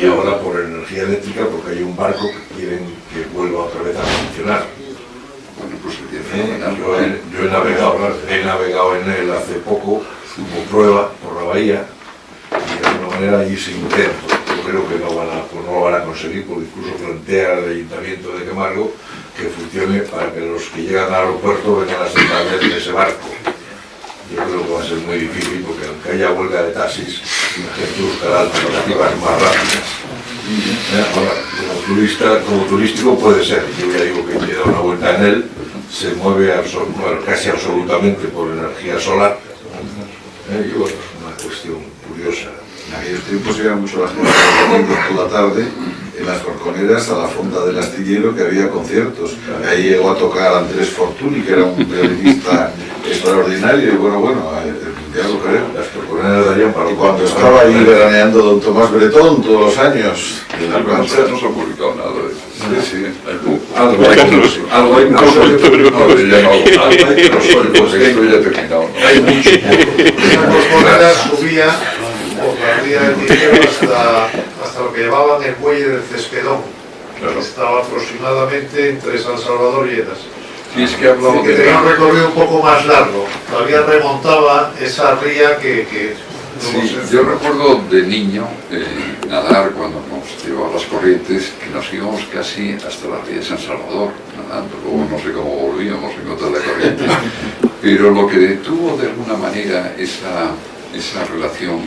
Y ahora por energía eléctrica, porque hay un barco que quieren que vuelva otra vez a funcionar. Bueno, pues sería Eh, fenomenal. Yo he, yo he navegado, he navegado en él hace poco como prueba por la bahía y de alguna manera allí se intento. Yo creo que no, van a, pues no lo van a conseguir porque incluso plantea el ayuntamiento de Camargo que funcione para que los que llegan al aeropuerto vengan a en ese barco. Yo creo que va a ser muy difícil porque aunque haya huelga de taxis, la gente buscará alternativas más rápidas. Eh, Ahora, como turista, como turístico puede ser, yo ya digo que dado una vuelta en él, se mueve casi absolutamente por energía solar, eh, y bueno, es una cuestión curiosa. En aquellos tiempos iba mucho la gente por la tarde en las corconeras a la fonda del astillero que había conciertos. Ahí llegó a tocar Andrés Fortuny, que era un violinista extraordinario y bueno, bueno, eh, ya lo creo. Las corconeras darían para Y cuando estaba ahí veraneando don Tomás Bretón todos los años en la plancha. no se ha publicado nada de eso. Sí, sí. Algo hay, pero No, algo hay, esto ya ha terminado. [laughs] subía por la ría del Tineo hasta, hasta lo que llamaban el muelle del Cespedón, Claro. que estaba aproximadamente entre San Salvador y Eras. Sí, es que hablamos que tenía un recorrido un poco más largo, todavía remontaba esa ría que... Sí, yo recuerdo de niño eh, nadar cuando nos llevaba las corrientes, que nos íbamos casi hasta la ría de San Salvador, nadando, luego no sé cómo volvíamos en contra de la corriente, [laughs] pero lo que detuvo de alguna manera esa, esa relación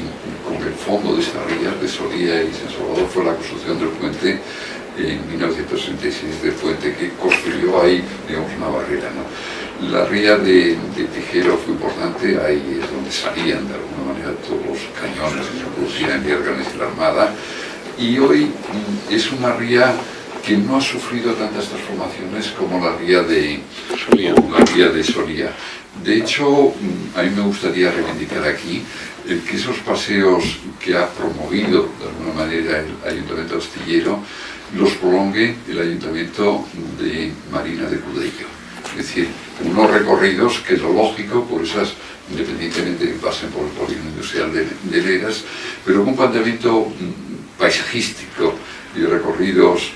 con el fondo de ría, de Solía y San Salvador, fue la construcción del puente en 1966 del puente que construyó ahí, digamos, una barrera. ¿no? La ría de, de Tijero fue importante, ahí es donde salían de alguna manera todos los cañones que se producían en Viérganes y la Armada, y hoy mm, es una ría que no ha sufrido tantas transformaciones como la ría de Solía. la ría de Solía. De hecho, mm, a mí me gustaría reivindicar aquí que esos paseos que ha promovido de alguna manera el Ayuntamiento Astillero los prolongue el Ayuntamiento de Marina de Cudello. Es decir, unos recorridos que es lo lógico por esas, independientemente de que pasen por el polígono industrial de, de Leras, pero con un planteamiento mm, paisajístico y recorridos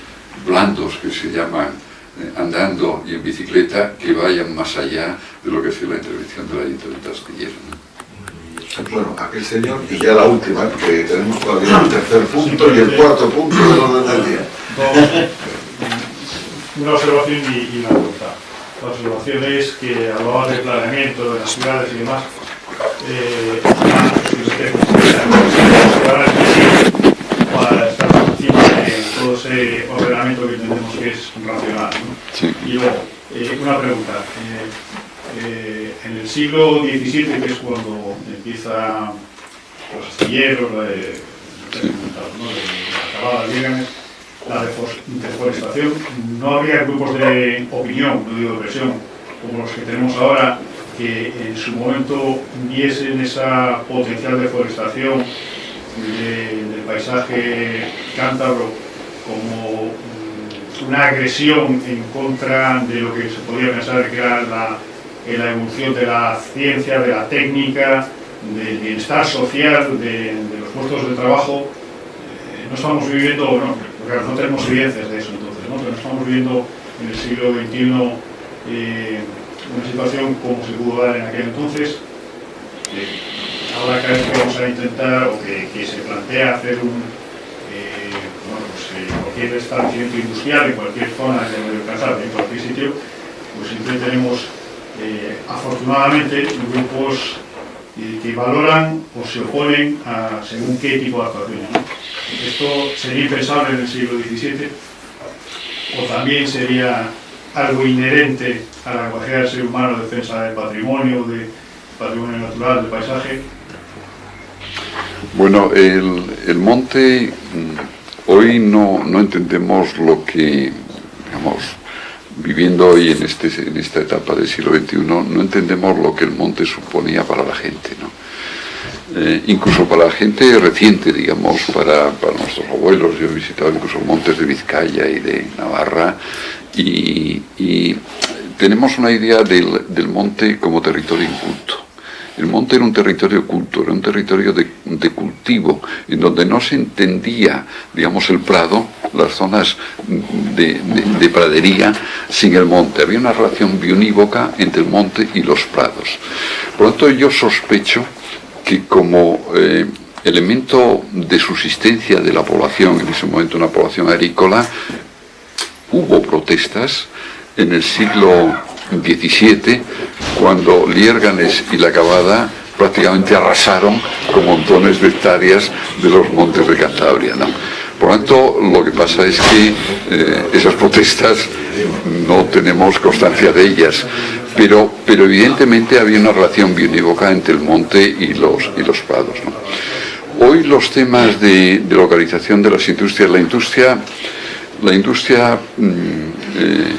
blandos que se llaman eh, andando y en bicicleta que vayan más allá de lo que es la intervención del Ayuntamiento Astillero. ¿No? Bueno, aquel señor, y ya la última, que tenemos todavía el tercer punto y el cuarto punto del orden del día. Una observación y, y una pregunta. La observación es que hablaba de planeamiento de las ciudades y demás. Eh, para estar por encima de todo ese ordenamiento que entendemos que es racional. ¿no? Y luego, eh, una pregunta. Eh, eh, en el siglo XVII, que es cuando empieza los astilleros, la de, la de la deforestación, no había grupos de opinión, no digo de presión, como los que tenemos ahora, que en su momento viesen esa potencial deforestación de- del paisaje cántabro como mm, una agresión en contra de lo que se podría pensar que era la, la evolución de la ciencia, de la técnica, del bienestar social, de, los puestos de trabajo. Eh, no estamos viviendo, no, no tenemos evidencias de eso entonces, ¿no? pero estamos viviendo en el siglo XXI eh, una situación como se pudo dar en aquel entonces. ahora cada vez que vamos a intentar o que, se plantea hacer un, eh, bueno, pues, cualquier establecimiento industrial en cualquier zona de medio casal, en cualquier sitio, pues siempre tenemos afortunadamente grupos que valoran o se oponen a según qué tipo de actuaciones. Esto sería impensable en el siglo XVII o también sería algo inherente a la capacidad del ser humano de defensa del patrimonio, del patrimonio natural, del paisaje. Bueno, el, el monte, mm, hoy no, no entendemos lo que, digamos, viviendo hoy en, este, en esta etapa del siglo XXI, no entendemos lo que el monte suponía para la gente, ¿no? Eh, incluso para la gente reciente, digamos, para, nuestros abuelos, yo he visitado incluso montes de Vizcaya y de Navarra, y, tenemos una idea del, del monte como territorio inculto. El monte era un territorio culto, era un territorio de, cultivo, en donde no se entendía, digamos, el prado, las zonas de, pradería, sin el monte. Había una relación bionívoca entre el monte y los prados. Por lo tanto, yo sospecho que como eh, elemento de subsistencia de la población, en ese momento una población agrícola, hubo protestas en el siglo XVII, cuando Liérganes y la Cabada prácticamente arrasaron con montones de hectáreas de los montes de Cantabria. Por lo tanto, lo que pasa es que eh, esas protestas no tenemos constancia de ellas, pero, pero evidentemente había una relación bionívoca entre el monte y los, y los prados. Hoy los temas de, localización de las industrias, la industria, la industria mm, eh,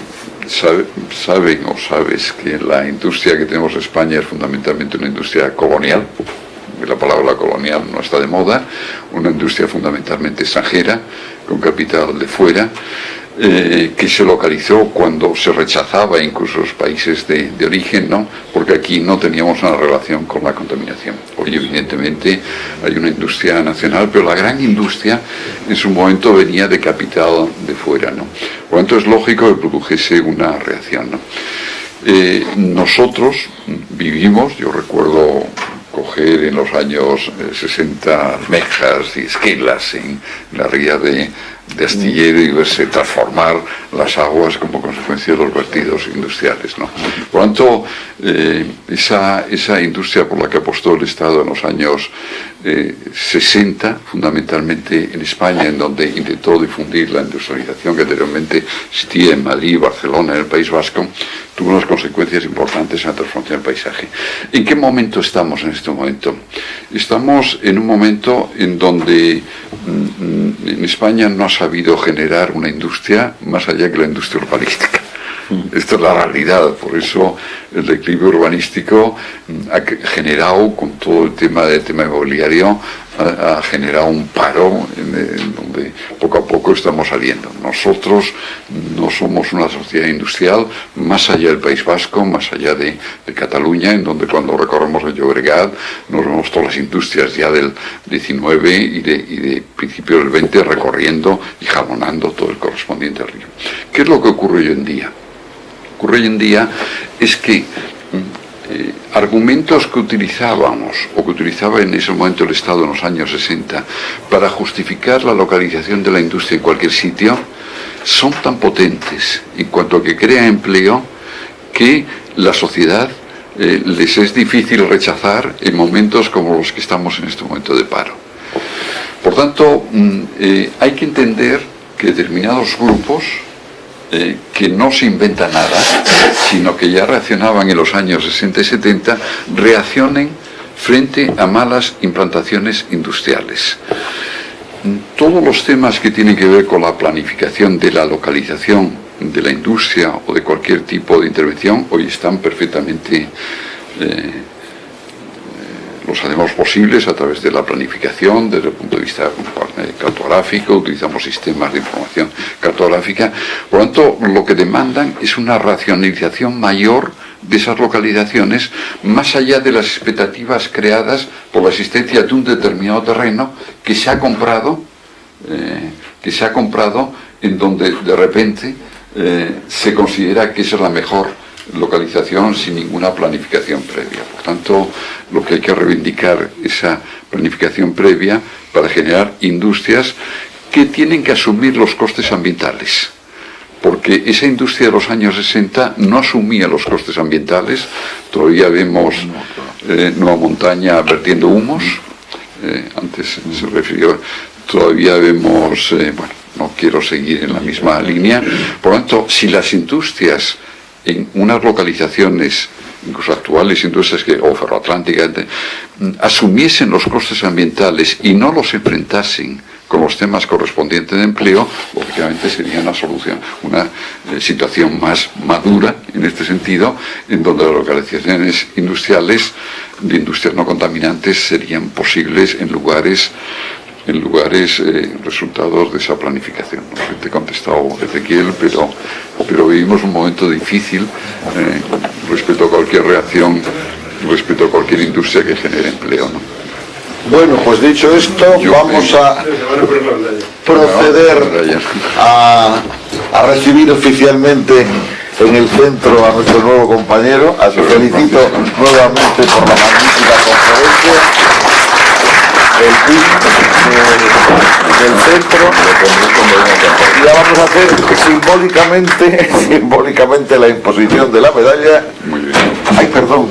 saben o sabes que la industria que tenemos en España es fundamentalmente una industria colonial, la palabra colonial no está de moda, una industria fundamentalmente extranjera, con capital de fuera, eh, que se localizó cuando se rechazaba incluso los países de, origen, ¿no? porque aquí no teníamos una relación con la contaminación. Hoy evidentemente hay una industria nacional, pero la gran industria en su momento venía de capital de fuera. ¿no? Por lo tanto es lógico que produjese una reacción. ¿no? Eh, nosotros vivimos, yo recuerdo coger en los años 60 eh, mejas y esquelas en la ría de, de astillero y verse transformar las aguas como consecuencia de los vertidos industriales. ¿no? Por lo tanto, eh, esa, esa industria por la que apostó el Estado en los años 60, eh, fundamentalmente en España, en donde intentó difundir la industrialización que anteriormente existía en Madrid, Barcelona, en el País Vasco, tuvo unas consecuencias importantes en la transformación del paisaje. ¿En qué momento estamos en este momento? Estamos en un momento en donde mm, mm, en España no ha sabido generar una industria más allá que la industria urbanística. Esta es la realidad, por eso el declive urbanístico ha generado, con todo el tema del tema inmobiliario, ha, generado un paro en, donde poco a poco estamos saliendo. Nosotros no somos una sociedad industrial más allá del País Vasco, más allá de, Cataluña, en donde cuando recorremos el Llobregat nos vemos todas las industrias ya del 19 y de, y de principios del 20 recorriendo y jalonando todo el correspondiente río. ¿Qué es lo que ocurre hoy en día? Ocurre hoy en día es que mm, eh, argumentos que utilizábamos o que utilizaba en ese momento el Estado en los años 60 para justificar la localización de la industria en cualquier sitio son tan potentes en cuanto a que crea empleo que la sociedad eh, les es difícil rechazar en momentos como los que estamos en este momento de paro. Por tanto, mm, eh, hay que entender que determinados grupos eh, que no se inventa nada, sino que ya reaccionaban en los años 60 y 70, reaccionen frente a malas implantaciones industriales. Todos los temas que tienen que ver con la planificación de la localización de la industria o de cualquier tipo de intervención hoy están perfectamente eh, los hacemos posibles a través de la planificación, desde el punto de vista cartográfico, utilizamos sistemas de información cartográfica. Por lo tanto, lo que demandan es una racionalización mayor de esas localizaciones, más allá de las expectativas creadas por la existencia de un determinado terreno que se ha comprado, eh, que se ha comprado en donde de repente eh, se considera que esa es la mejor localización sin ninguna planificación previa. Por tanto, lo que hay que reivindicar esa planificación previa para generar industrias que tienen que asumir los costes ambientales. Porque esa industria de los años 60 no asumía los costes ambientales. Todavía vemos eh, Nueva Montaña vertiendo humos. Eh, antes se refirió, todavía vemos, eh, bueno, no quiero seguir en la misma línea. Por lo tanto, si las industrias en unas localizaciones, incluso actuales industrias que, o ferroatlánticas, asumiesen los costes ambientales y no los enfrentasen con los temas correspondientes de empleo, lógicamente sería una solución, una eh, situación más madura en este sentido, en donde las localizaciones industriales de industrias no contaminantes serían posibles en lugares en lugares eh, resultados de esa planificación. No sé, te he contestado Ezequiel, pero, pero vivimos un momento difícil eh, respecto a cualquier reacción, respecto a cualquier industria que genere empleo. ¿no? Bueno, pues dicho esto, vamos a proceder a, a recibir oficialmente en el centro a nuestro nuevo compañero. A su felicito nuevamente por la magnífica conferencia el PIB del centro. Y ya vamos a hacer simbólicamente [laughs] simbólicamente la imposición de la medalla. Ay perdón.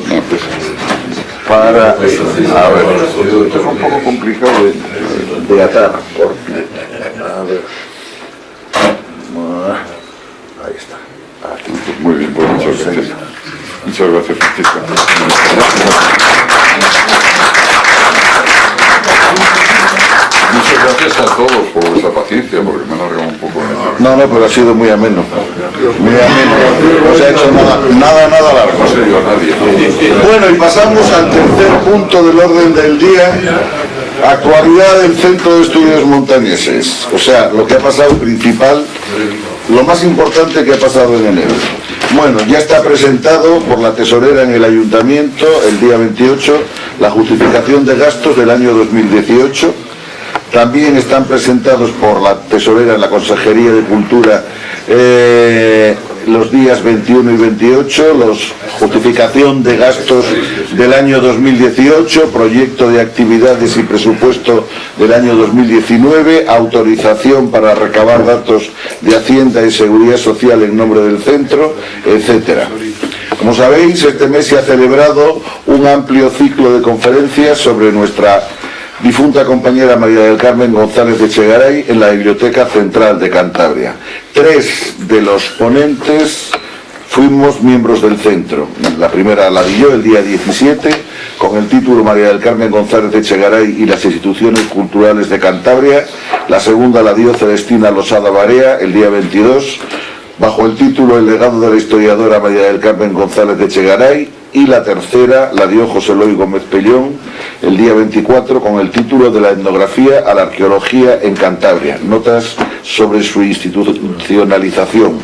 Para a ver esto es un poco complicado de, de atar porque a ver. Ahí está. Aquí. muy bien pues muchas gracias. muchas gracias Francisco Muchas gracias a todos por vuestra paciencia, porque me he alargado un poco. No, no, pero ha sido muy ameno. Muy ameno. No se ha hecho nada, nada, nada largo. No se dio a nadie. Bueno, y pasamos al tercer punto del orden del día. Actualidad del Centro de Estudios Montañeses. O sea, lo que ha pasado principal, lo más importante que ha pasado en enero. Bueno, ya está presentado por la tesorera en el ayuntamiento el día 28 la justificación de gastos del año 2018 también están presentados por la tesorera en la Consejería de Cultura eh, los días 21 y 28, los justificación de gastos del año 2018, proyecto de actividades y presupuesto del año 2019, autorización para recabar datos de Hacienda y Seguridad Social en nombre del centro, etcétera. Como sabéis, este mes se ha celebrado un amplio ciclo de conferencias sobre nuestra difunta compañera María del Carmen González de Chegaray en la Biblioteca Central de Cantabria. Tres de los ponentes fuimos miembros del centro. La primera la di el día 17 con el título María del Carmen González de Chegaray y las instituciones culturales de Cantabria. La segunda la dio Celestina Losada Barea el día 22 bajo el título El legado de la historiadora María del Carmen González de Chegaray y la tercera la dio José Luis Gómez Pellón el día 24 con el título de la etnografía a la arqueología en Cantabria, notas sobre su institucionalización.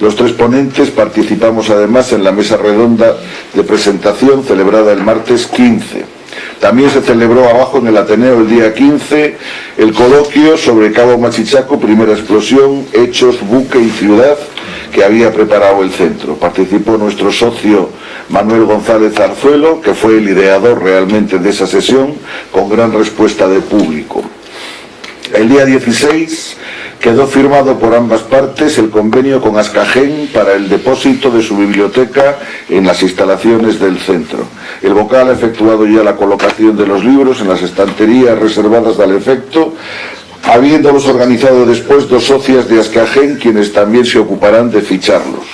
Los tres ponentes participamos además en la mesa redonda de presentación celebrada el martes 15. También se celebró abajo en el Ateneo el día 15 el coloquio sobre Cabo Machichaco, primera explosión, hechos, buque y ciudad, que había preparado el centro. Participó nuestro socio Manuel González Arzuelo, que fue el ideador realmente de esa sesión, con gran respuesta de público. El día 16 quedó firmado por ambas partes el convenio con Ascajén para el depósito de su biblioteca en las instalaciones del centro. El vocal ha efectuado ya la colocación de los libros en las estanterías reservadas al efecto, habiéndolos organizado después dos socias de Ascajén, quienes también se ocuparán de ficharlos.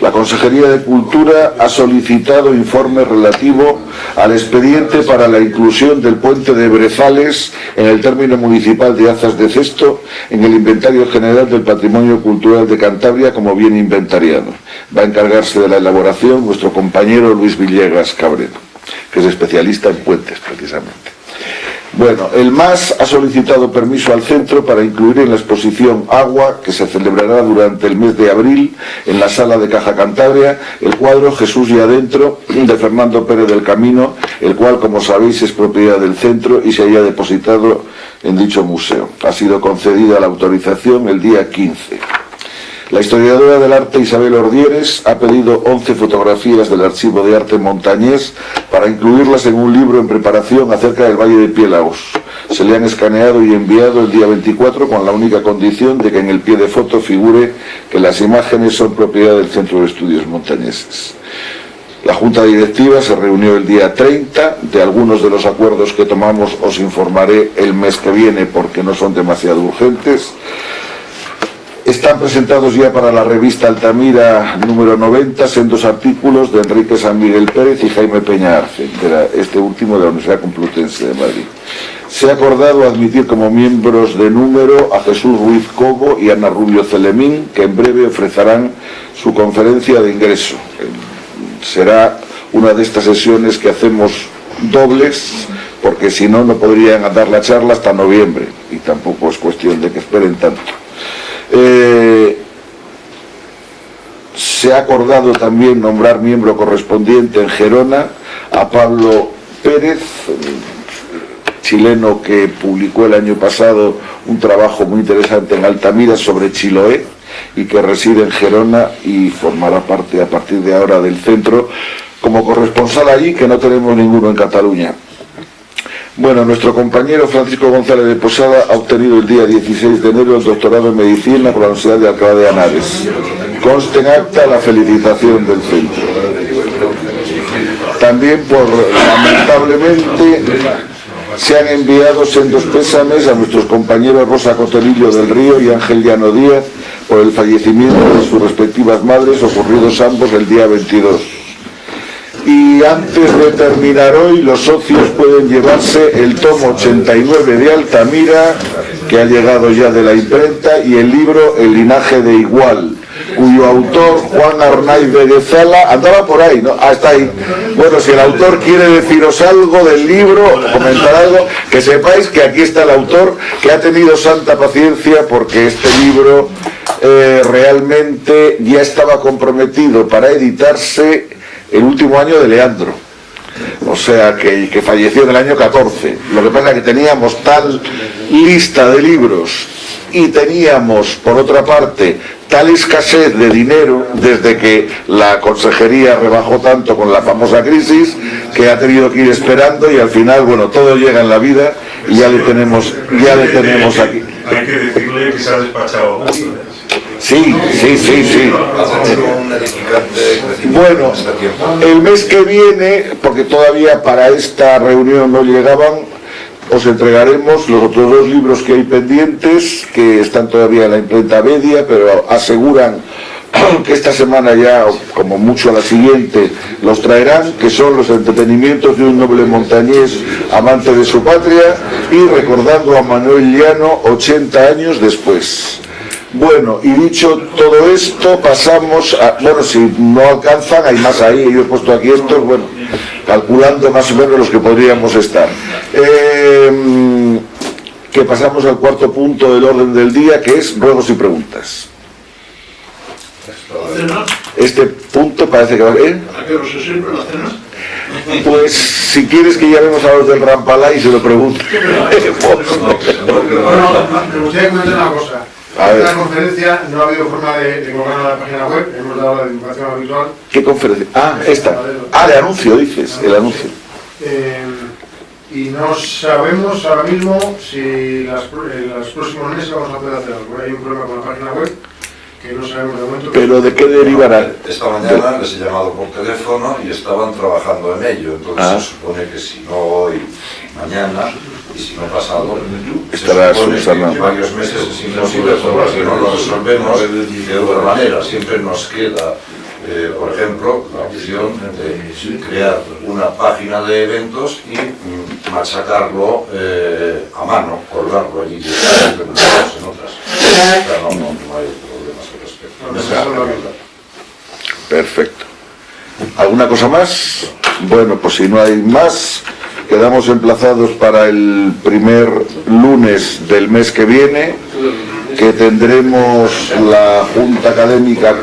La Consejería de Cultura ha solicitado informe relativo al expediente para la inclusión del puente de Brezales en el término municipal de Azas de Cesto en el Inventario General del Patrimonio Cultural de Cantabria como bien inventariado. Va a encargarse de la elaboración nuestro compañero Luis Villegas Cabrera. que es especialista en puentes precisamente. Bueno, el MAS ha solicitado permiso al centro para incluir en la exposición Agua, que se celebrará durante el mes de abril en la sala de Caja Cantabria, el cuadro Jesús y Adentro de Fernando Pérez del Camino, el cual, como sabéis, es propiedad del centro y se haya depositado en dicho museo. Ha sido concedida la autorización el día 15. La historiadora del arte Isabel Ordieres ha pedido 11 fotografías del Archivo de Arte Montañés para incluirlas en un libro en preparación acerca del Valle de Piélagos. Se le han escaneado y enviado el día 24 con la única condición de que en el pie de foto figure que las imágenes son propiedad del Centro de Estudios Montañeses. La Junta Directiva se reunió el día 30, de algunos de los acuerdos que tomamos os informaré el mes que viene porque no son demasiado urgentes. Están presentados ya para la revista Altamira número 90 sendos artículos de Enrique San Miguel Pérez y Jaime Peña este último de la Universidad Complutense de Madrid. Se ha acordado admitir como miembros de número a Jesús Ruiz Cobo y Ana Rubio Celemín, que en breve ofrecerán su conferencia de ingreso. Será una de estas sesiones que hacemos dobles, porque si no, no podrían dar la charla hasta noviembre, y tampoco es cuestión de que esperen tanto. Eh, se ha acordado también nombrar miembro correspondiente en Gerona a Pablo Pérez, chileno que publicó el año pasado un trabajo muy interesante en Altamira sobre Chiloé y que reside en Gerona y formará parte a partir de ahora del centro como corresponsal allí, que no tenemos ninguno en Cataluña. Bueno, nuestro compañero Francisco González de Posada ha obtenido el día 16 de enero el doctorado en Medicina por la Universidad de Alcalá de Henares. Conste en acta la felicitación del centro. También por, lamentablemente, se han enviado sendos pésames a nuestros compañeros Rosa Cotelillo del Río y Ángel Llano Díaz por el fallecimiento de sus respectivas madres ocurridos ambos el día 22 y antes de terminar hoy los socios pueden llevarse el tomo 89 de Altamira que ha llegado ya de la imprenta y el libro El linaje de igual cuyo autor Juan Arnaiz Veguezala andaba por ahí, ¿no? Hasta ahí. Bueno, si el autor quiere deciros algo del libro, comentar algo, que sepáis que aquí está el autor que ha tenido santa paciencia porque este libro eh, realmente ya estaba comprometido para editarse el último año de Leandro. O sea, que, que falleció en el año 14. Lo que pasa es que teníamos tal lista de libros y teníamos, por otra parte, tal escasez de dinero desde que la consejería rebajó tanto con la famosa crisis que ha tenido que ir esperando y al final, bueno, todo llega en la vida y ya le tenemos, ya le tenemos aquí. Hay que decirle que se ha despachado. Sí, sí, sí, sí. Bueno, el mes que viene, porque todavía para esta reunión no llegaban, os entregaremos los otros dos libros que hay pendientes, que están todavía en la imprenta media, pero aseguran [clears throat] que esta semana ya, como mucho a la siguiente, los traerán, que son los entretenimientos de un noble montañés amante de su patria y recordando a Manuel Llano 80 años después. Bueno, y dicho todo esto, pasamos a... Bueno, si no alcanzan, hay más ahí, yo he puesto aquí estos, bueno, calculando más o menos los que podríamos estar. Eh, que pasamos al cuarto punto del orden del día, que es ruegos y preguntas. Este punto parece que va a... ¿eh? ¿A qué hora se sirve la cena? Pues si quieres que llamemos a los del Rampalá y se lo pregunten. Bueno, me gustaría comentar una cosa. A ver. En esta conferencia no ha habido forma de, de colgarla en la página web, hemos dado la divulgación habitual. ¿Qué conferencia? Ah, esta. Ah, de anuncio, dices, el anuncio. Eh, y no sabemos ahora mismo si las, en los próximos meses vamos a poder hacer algo. Hay un problema con la página web que no sabemos de momento. Pero ¿de qué derivará? Esta mañana les he llamado por teléfono y estaban trabajando en ello, entonces Ah. se supone que si no hoy, mañana, y si no pasado, se Estará en varios meses es imposible, porque si no lo resolvemos de otra manera. Siempre nos queda, eh, por ejemplo, la opción de crear una página de eventos y mm, machacarlo eh, a mano, colgarlo allí hacemos en otras. O sea, no, no, no hay problemas al respecto. No. Perfecto. ¿Alguna cosa más? Bueno, pues si no hay más, quedamos emplazados para el primer lunes del mes que viene, que tendremos la junta académica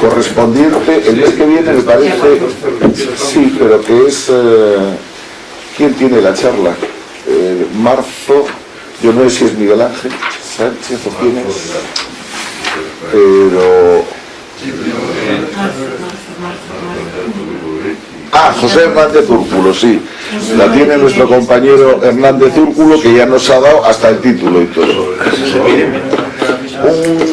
correspondiente. El mes que viene me parece, sí, pero que es... eh, ¿Quién tiene la charla? Eh, marzo, yo no sé si es Miguel Ángel Sánchez o quién es, pero... Ah, José Hernández Úrculo, sí. La tiene nuestro compañero Hernández Úrculo, que ya nos ha dado hasta el título y todo.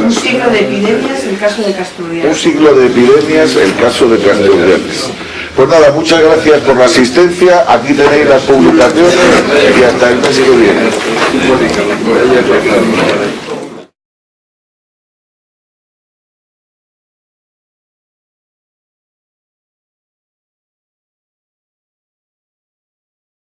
Un siglo de epidemias, el caso de Castrudias. Un siglo de epidemias, el caso de Castelldefels. Pues nada, muchas gracias por la asistencia. Aquí tenéis las publicaciones y hasta el mes que viene.